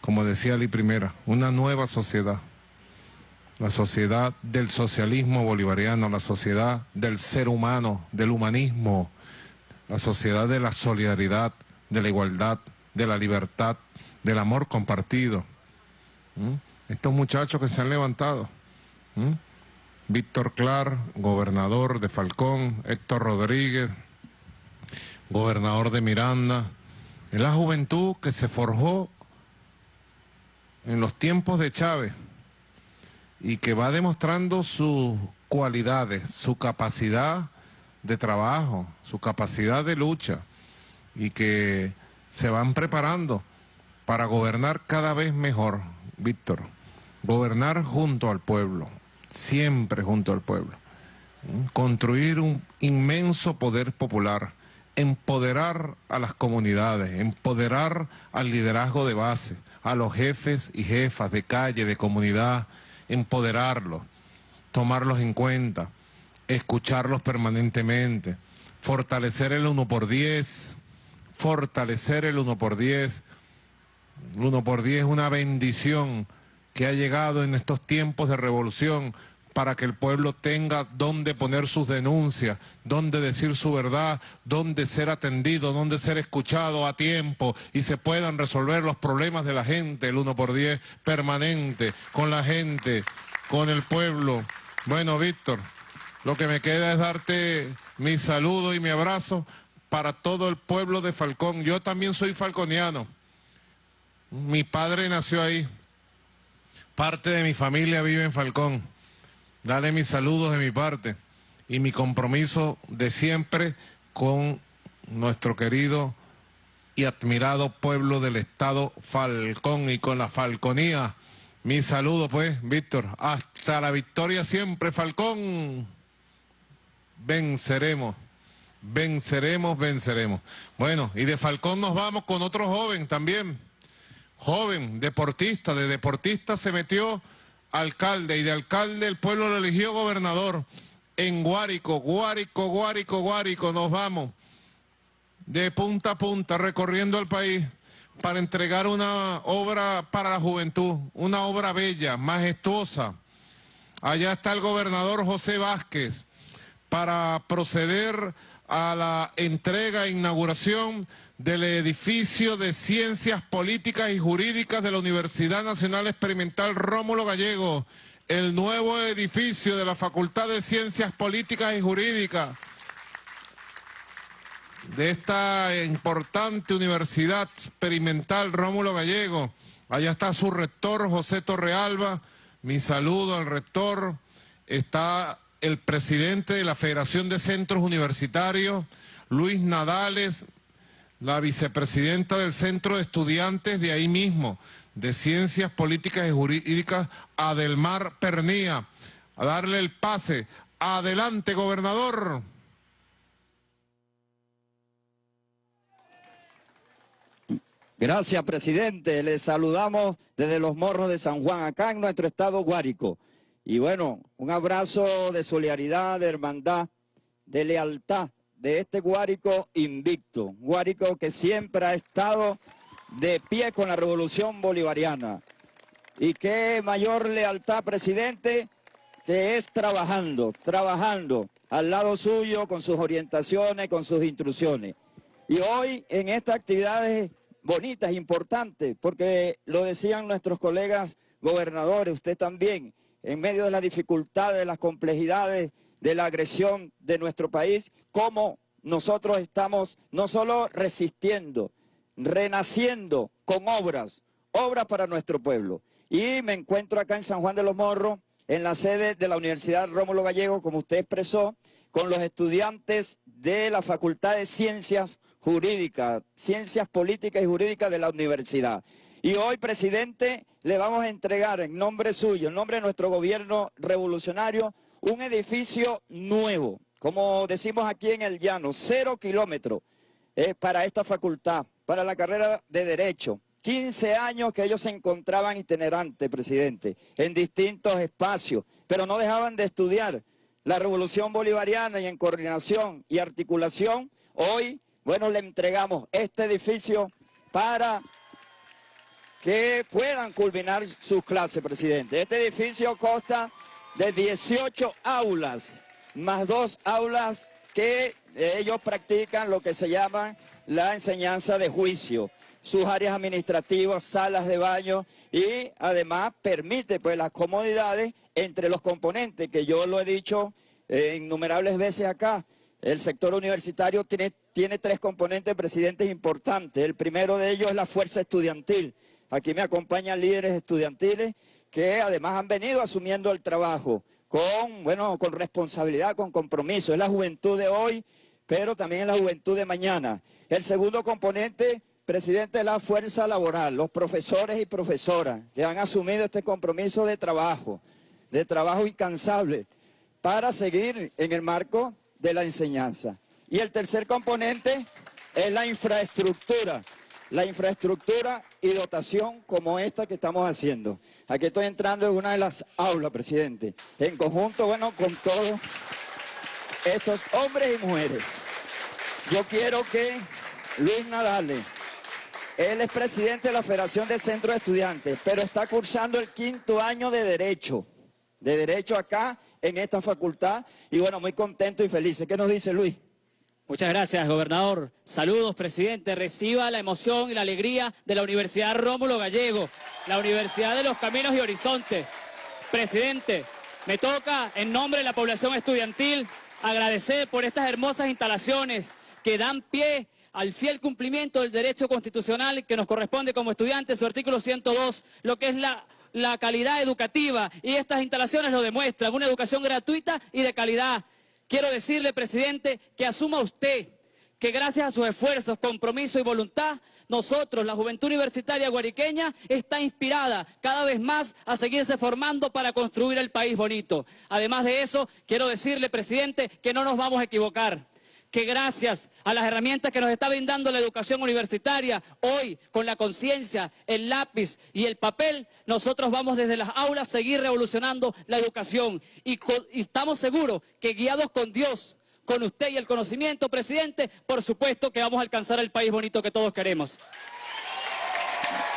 como decía Ali Primera, una nueva sociedad, la sociedad del socialismo bolivariano, la sociedad del ser humano, del humanismo, la sociedad de la solidaridad, de la igualdad, de la libertad, del amor compartido. ¿Mm? Estos muchachos que se han levantado, ¿Mm? Víctor Clar, gobernador de Falcón, Héctor Rodríguez, gobernador de Miranda, es la juventud que se forjó en los tiempos de Chávez y que va demostrando sus cualidades, su capacidad de trabajo, su capacidad de lucha y que se van preparando para gobernar cada vez mejor, Víctor. Gobernar junto al pueblo, siempre junto al pueblo. Construir un inmenso poder popular empoderar a las comunidades, empoderar al liderazgo de base, a los jefes y jefas de calle, de comunidad, empoderarlos, tomarlos en cuenta, escucharlos permanentemente, fortalecer el 1 por 10, fortalecer el 1 por 10. El 1 por 10 es una bendición que ha llegado en estos tiempos de revolución para que el pueblo tenga dónde poner sus denuncias, dónde decir su verdad, dónde ser atendido, dónde ser escuchado a tiempo y se puedan resolver los problemas de la gente, el uno por diez permanente, con la gente, con el pueblo. Bueno, Víctor, lo que me queda es darte mi saludo y mi abrazo para todo el pueblo de Falcón. Yo también soy falconiano. Mi padre nació ahí. Parte de mi familia vive en Falcón. Dale mis saludos de mi parte y mi compromiso de siempre con nuestro querido y admirado pueblo del estado Falcón y con la Falconía. Mi saludo pues, Víctor. Hasta la victoria siempre, Falcón. Venceremos, venceremos, venceremos. Bueno, y de Falcón nos vamos con otro joven también. Joven, deportista, de deportista se metió alcalde y de alcalde el pueblo lo eligió gobernador en Guárico, Guárico, Guárico, Guárico, nos vamos de punta a punta recorriendo el país para entregar una obra para la juventud, una obra bella, majestuosa. Allá está el gobernador José Vázquez para proceder a la entrega e inauguración del edificio de Ciencias Políticas y Jurídicas de la Universidad Nacional Experimental Rómulo Gallego, el nuevo edificio de la Facultad de Ciencias Políticas y Jurídicas de esta importante Universidad Experimental Rómulo Gallego. Allá está su rector, José Torrealba. Mi saludo al rector. Está el presidente de la Federación de Centros Universitarios, Luis Nadales, la vicepresidenta del Centro de Estudiantes de ahí mismo, de Ciencias Políticas y Jurídicas, Adelmar Pernía, a darle el pase. Adelante, gobernador. Gracias, presidente. Les saludamos desde los morros de San Juan, acá en nuestro estado Guárico. Y bueno, un abrazo de solidaridad, de hermandad, de lealtad de este Guárico invicto. Guárico que siempre ha estado de pie con la revolución bolivariana. Y qué mayor lealtad, presidente, que es trabajando, trabajando al lado suyo con sus orientaciones, con sus instrucciones. Y hoy en estas actividades bonitas, importantes, porque lo decían nuestros colegas gobernadores, usted también, en medio de las dificultades, de las complejidades, de la agresión de nuestro país, cómo nosotros estamos no solo resistiendo, renaciendo con obras, obras para nuestro pueblo. Y me encuentro acá en San Juan de los Morros, en la sede de la Universidad Rómulo Gallego, como usted expresó, con los estudiantes de la Facultad de Ciencias Jurídicas, Ciencias Políticas y Jurídicas de la universidad. Y hoy, presidente, le vamos a entregar en nombre suyo, en nombre de nuestro gobierno revolucionario, un edificio nuevo, como decimos aquí en el llano, cero kilómetros eh, para esta facultad, para la carrera de Derecho. 15 años que ellos se encontraban itinerantes, presidente, en distintos espacios, pero no dejaban de estudiar la revolución bolivariana y en coordinación y articulación, hoy, bueno, le entregamos este edificio para que puedan culminar sus clases, presidente. Este edificio consta de 18 aulas, más dos aulas que ellos practican lo que se llama la enseñanza de juicio, sus áreas administrativas, salas de baño y además permite pues las comodidades entre los componentes, que yo lo he dicho eh, innumerables veces acá. El sector universitario tiene, tiene tres componentes presidentes importantes. El primero de ellos es la fuerza estudiantil. Aquí me acompañan líderes estudiantiles que además han venido asumiendo el trabajo con, bueno, con responsabilidad, con compromiso. Es la juventud de hoy, pero también es la juventud de mañana. El segundo componente, presidente, es la fuerza laboral, los profesores y profesoras que han asumido este compromiso de trabajo, de trabajo incansable, para seguir en el marco de la enseñanza. Y el tercer componente es la infraestructura la infraestructura y dotación como esta que estamos haciendo. Aquí estoy entrando en una de las aulas, presidente, en conjunto, bueno, con todos estos hombres y mujeres. Yo quiero que Luis Nadale, él es presidente de la Federación de Centros de Estudiantes, pero está cursando el quinto año de Derecho, de Derecho acá en esta facultad, y bueno, muy contento y feliz. ¿Qué nos dice Luis? Muchas gracias, gobernador. Saludos, presidente. Reciba la emoción y la alegría de la Universidad Rómulo Gallego, la Universidad de los Caminos y Horizontes. Presidente, me toca, en nombre de la población estudiantil, agradecer por estas hermosas instalaciones que dan pie al fiel cumplimiento del derecho constitucional que nos corresponde como estudiantes, su artículo 102, lo que es la la calidad educativa y estas instalaciones lo demuestran, una educación gratuita y de calidad. Quiero decirle, presidente, que asuma usted que gracias a sus esfuerzos, compromiso y voluntad, nosotros, la juventud universitaria guariqueña, está inspirada cada vez más a seguirse formando para construir el país bonito. Además de eso, quiero decirle, presidente, que no nos vamos a equivocar que gracias a las herramientas que nos está brindando la educación universitaria, hoy con la conciencia, el lápiz y el papel, nosotros vamos desde las aulas a seguir revolucionando la educación. Y, estamos seguros que guiados con Dios, con usted y el conocimiento, presidente, por supuesto que vamos a alcanzar el país bonito que todos queremos.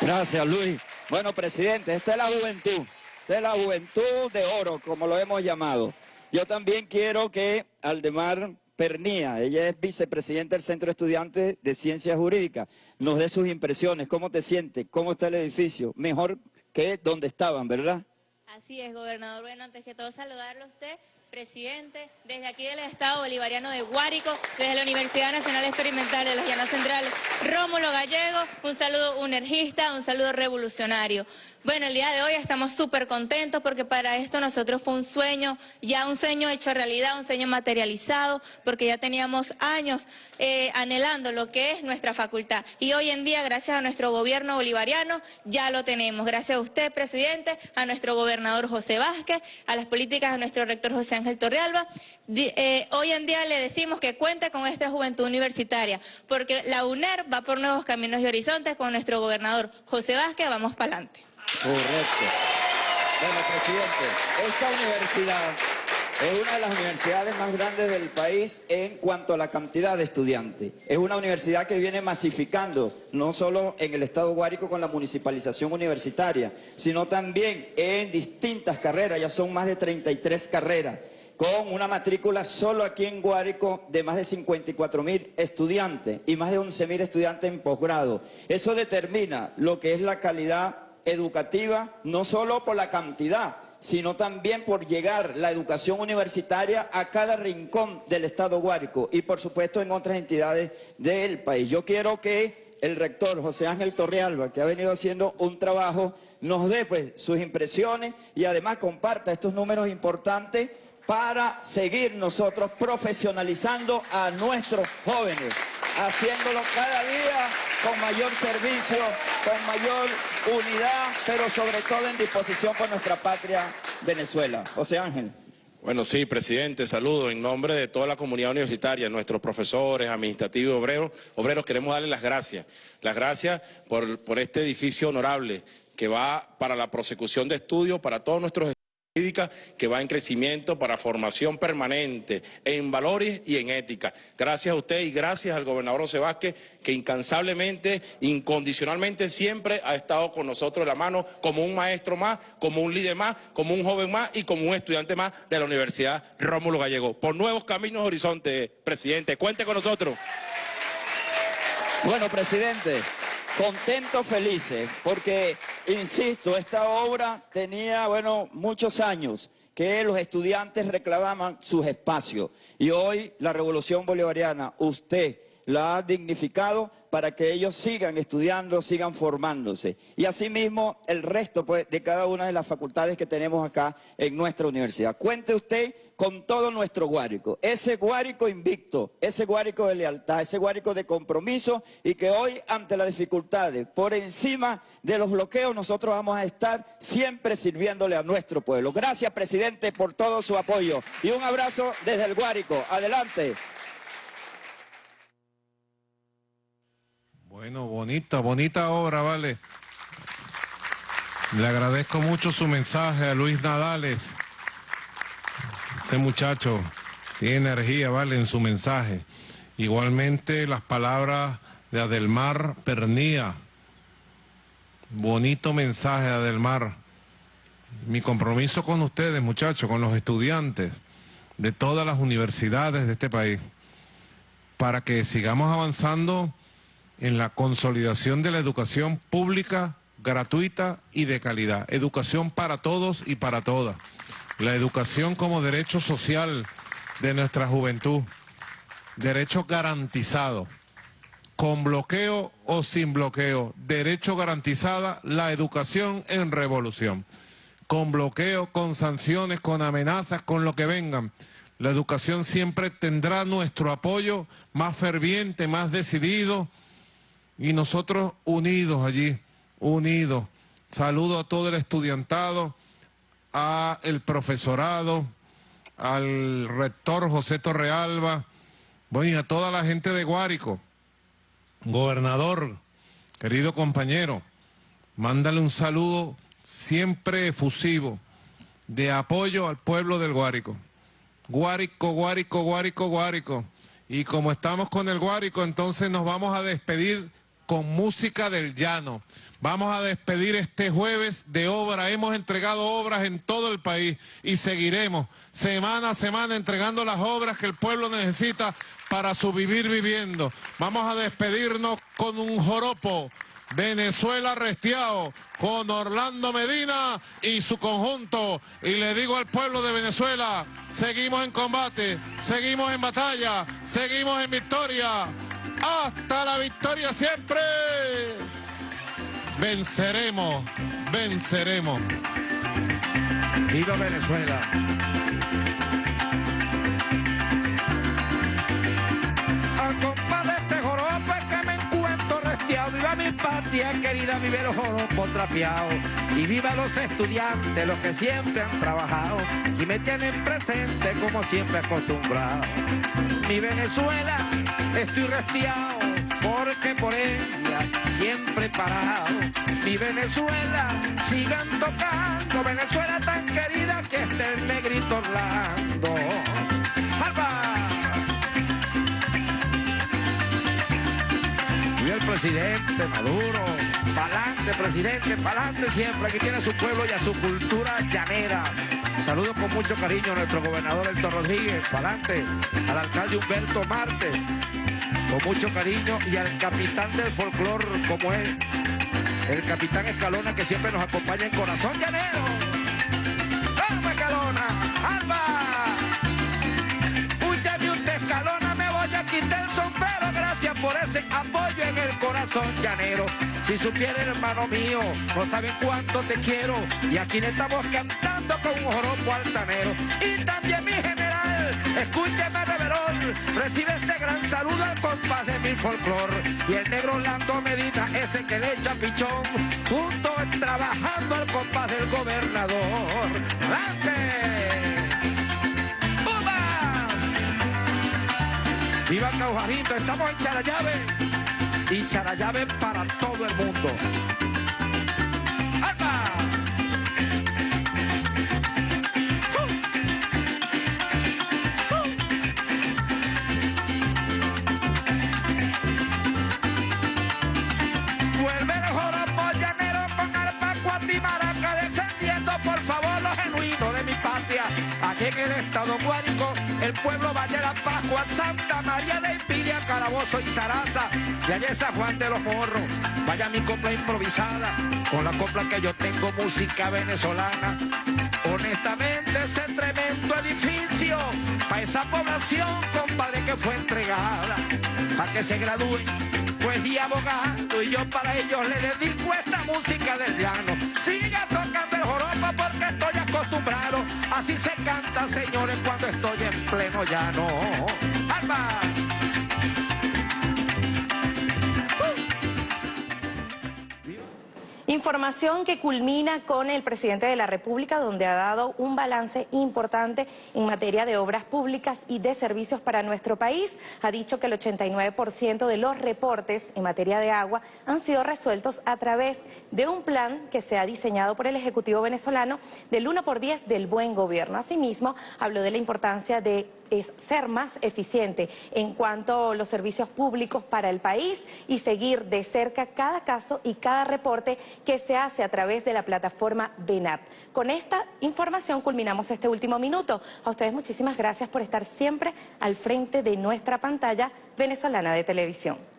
Gracias, Luis. Bueno, presidente, esta es la juventud, esta es la juventud de oro, como lo hemos llamado. Yo también quiero que Aldemar Pernía, ella es vicepresidenta del Centro de Estudiantes de Ciencias Jurídicas. Nos dé sus impresiones, ¿cómo te sientes? ¿Cómo está el edificio? Mejor que donde estaban, ¿verdad? Así es, gobernador. Bueno, antes que todo saludarlo a usted Presidente, desde aquí del Estado Bolivariano de Guárico, desde la Universidad Nacional Experimental de las Llanas Centrales, Rómulo Gallego, un saludo unergista, un saludo revolucionario. Bueno, el día de hoy estamos súper contentos porque para esto nosotros fue un sueño, ya un sueño hecho realidad, un sueño materializado, porque ya teníamos años eh, anhelando lo que es nuestra facultad. Y hoy en día, gracias a nuestro gobierno bolivariano, ya lo tenemos. Gracias a usted, presidente, a nuestro gobernador José Vázquez, a las políticas de nuestro rector José Ángel Torrealba. Eh, hoy en día le decimos que cuente con nuestra juventud universitaria, porque la UNER va por nuevos caminos y horizontes con nuestro gobernador José Vázquez, vamos para adelante. Correcto. Bueno, presidente, esta universidad es una de las universidades más grandes del país en cuanto a la cantidad de estudiantes. Es una universidad que viene masificando, no solo en el estado Guárico con la municipalización universitaria, sino también en distintas carreras, ya son más de 33 carreras con una matrícula solo aquí en Guárico de más de 54 mil estudiantes y más de 11 mil estudiantes en posgrado. Eso determina lo que es la calidad educativa, no solo por la cantidad, sino también por llegar la educación universitaria a cada rincón del Estado Guárico y por supuesto en otras entidades del país. Yo quiero que el rector José Ángel Torrealba, que ha venido haciendo un trabajo, nos dé pues sus impresiones y además comparta estos números importantes para seguir nosotros profesionalizando a nuestros jóvenes, haciéndolo cada día con mayor servicio, con mayor unidad, pero sobre todo en disposición por nuestra patria Venezuela. José Ángel. Bueno, sí, presidente, saludo en nombre de toda la comunidad universitaria, nuestros profesores, administrativos, obreros, obreros, queremos darles las gracias. Las gracias por, por este edificio honorable que va para la prosecución de estudios para todos nuestros que va en crecimiento para formación permanente en valores y en ética. Gracias a usted y gracias al gobernador José Vázquez que incansablemente, incondicionalmente siempre ha estado con nosotros de la mano como un maestro más, como un líder más, como un joven más y como un estudiante más de la Universidad Rómulo Gallego. Por nuevos caminos horizonte, presidente. Cuente con nosotros. Bueno, presidente, contentos, felices, porque, insisto, esta obra tenía, bueno, muchos años que los estudiantes reclamaban sus espacios. Y hoy la Revolución Bolivariana, usted la ha dignificado para que ellos sigan estudiando, sigan formándose. Y asimismo el resto pues, de cada una de las facultades que tenemos acá en nuestra universidad. Cuente usted con todo nuestro guárico, ese guárico invicto, ese guárico de lealtad, ese guárico de compromiso y que hoy ante las dificultades, por encima de los bloqueos, nosotros vamos a estar siempre sirviéndole a nuestro pueblo. Gracias, presidente, por todo su apoyo y un abrazo desde el guárico. Adelante. Bueno, bonita, bonita obra, vale. Le agradezco mucho su mensaje a Luis Nadales. Ese muchacho tiene energía, vale, en su mensaje. Igualmente las palabras de Adelmar Pernía. Bonito mensaje, Adelmar. Mi compromiso con ustedes, muchachos, con los estudiantes de todas las universidades de este país, para que sigamos avanzando en la consolidación de la educación pública, gratuita y de calidad. Educación para todos y para todas. La educación como derecho social de nuestra juventud. Derecho garantizado. Con bloqueo o sin bloqueo. Derecho garantizada, la educación en revolución. Con bloqueo, con sanciones, con amenazas, con lo que vengan. La educación siempre tendrá nuestro apoyo más ferviente, más decidido, y nosotros unidos allí, unidos. Saludo a todo el estudiantado, a el profesorado, al rector José Torrealba, bueno, y a toda la gente de Guárico. Gobernador, querido compañero, mándale un saludo siempre efusivo de apoyo al pueblo del Guárico. Guárico, Guárico, Guárico, Guárico. Y como estamos con el Guárico, entonces nos vamos a despedir con música del llano. Vamos a despedir este jueves de obra. Hemos entregado obras en todo el país y seguiremos semana a semana entregando las obras que el pueblo necesita para su vivir viviendo. Vamos a despedirnos con un joropo Venezuela restiao con Orlando Medina y su conjunto. Y le digo al pueblo de Venezuela, seguimos en combate, seguimos en batalla, seguimos en victoria. Hasta la victoria siempre. Venceremos, venceremos. Viva Venezuela. Viva mi patria querida, vive los joropos trapeados. Y viva los estudiantes, los que siempre han trabajado y me tienen presente como siempre acostumbrado. Mi Venezuela, estoy restiado porque por ella siempre he parado. Mi Venezuela, sigan tocando, Venezuela tan querida que esté el negrito Orlando. Presidente Maduro, pa'lante presidente, pa'lante siempre, aquí tiene a su pueblo y a su cultura llanera. Saludo con mucho cariño a nuestro gobernador Héctor Rodríguez, pa'lante, al alcalde Humberto Marte, con mucho cariño y al capitán del folclor como él, el capitán Escalona que siempre nos acompaña en Corazón Llanero. Por apoyo en el corazón llanero. Si supiera hermano mío, no saben cuánto te quiero y aquí le estamos cantando con un joropo altanero. Y también mi general, escúcheme Reverón, recibe este gran saludo al compás de mi folclor. Y el negro Orlando Medina, ese que le echa pichón, junto trabajando al compás del gobernador. ¡Viva Caujarito! Estamos en Charallave. Y Charallave para todo el mundo. ¡Alba! Vuelve el joropo llanero con defendiendo por favor lo genuino de mi patria. Allí en el estado Guárico, el pueblo Ballera, Pascua, Santa María de Impiria, Carabozo y Zaraza, y allá San Juan de los Morros. Vaya mi copla improvisada, con la copla que yo tengo, música venezolana. Honestamente, ese tremendo edificio, para esa población, compadre, que fue entregada, para que se gradúen pues y abogado y yo para ellos le dedico esta música del llano. Siga acostumbrado. Así se canta, señores, cuando estoy en pleno llano. ¡Alba! Información que culmina con el presidente de la República, donde ha dado un balance importante en materia de obras públicas y de servicios para nuestro país. Ha dicho que el 89% de los reportes en materia de agua han sido resueltos a través de un plan que se ha diseñado por el Ejecutivo venezolano del 1 por 10 del buen gobierno. Asimismo, habló de la importancia de es ser más eficiente en cuanto a los servicios públicos para el país y seguir de cerca cada caso y cada reporte que se hace a través de la plataforma BENAP. Con esta información culminamos este último minuto. A ustedes muchísimas gracias por estar siempre al frente de nuestra pantalla venezolana de televisión.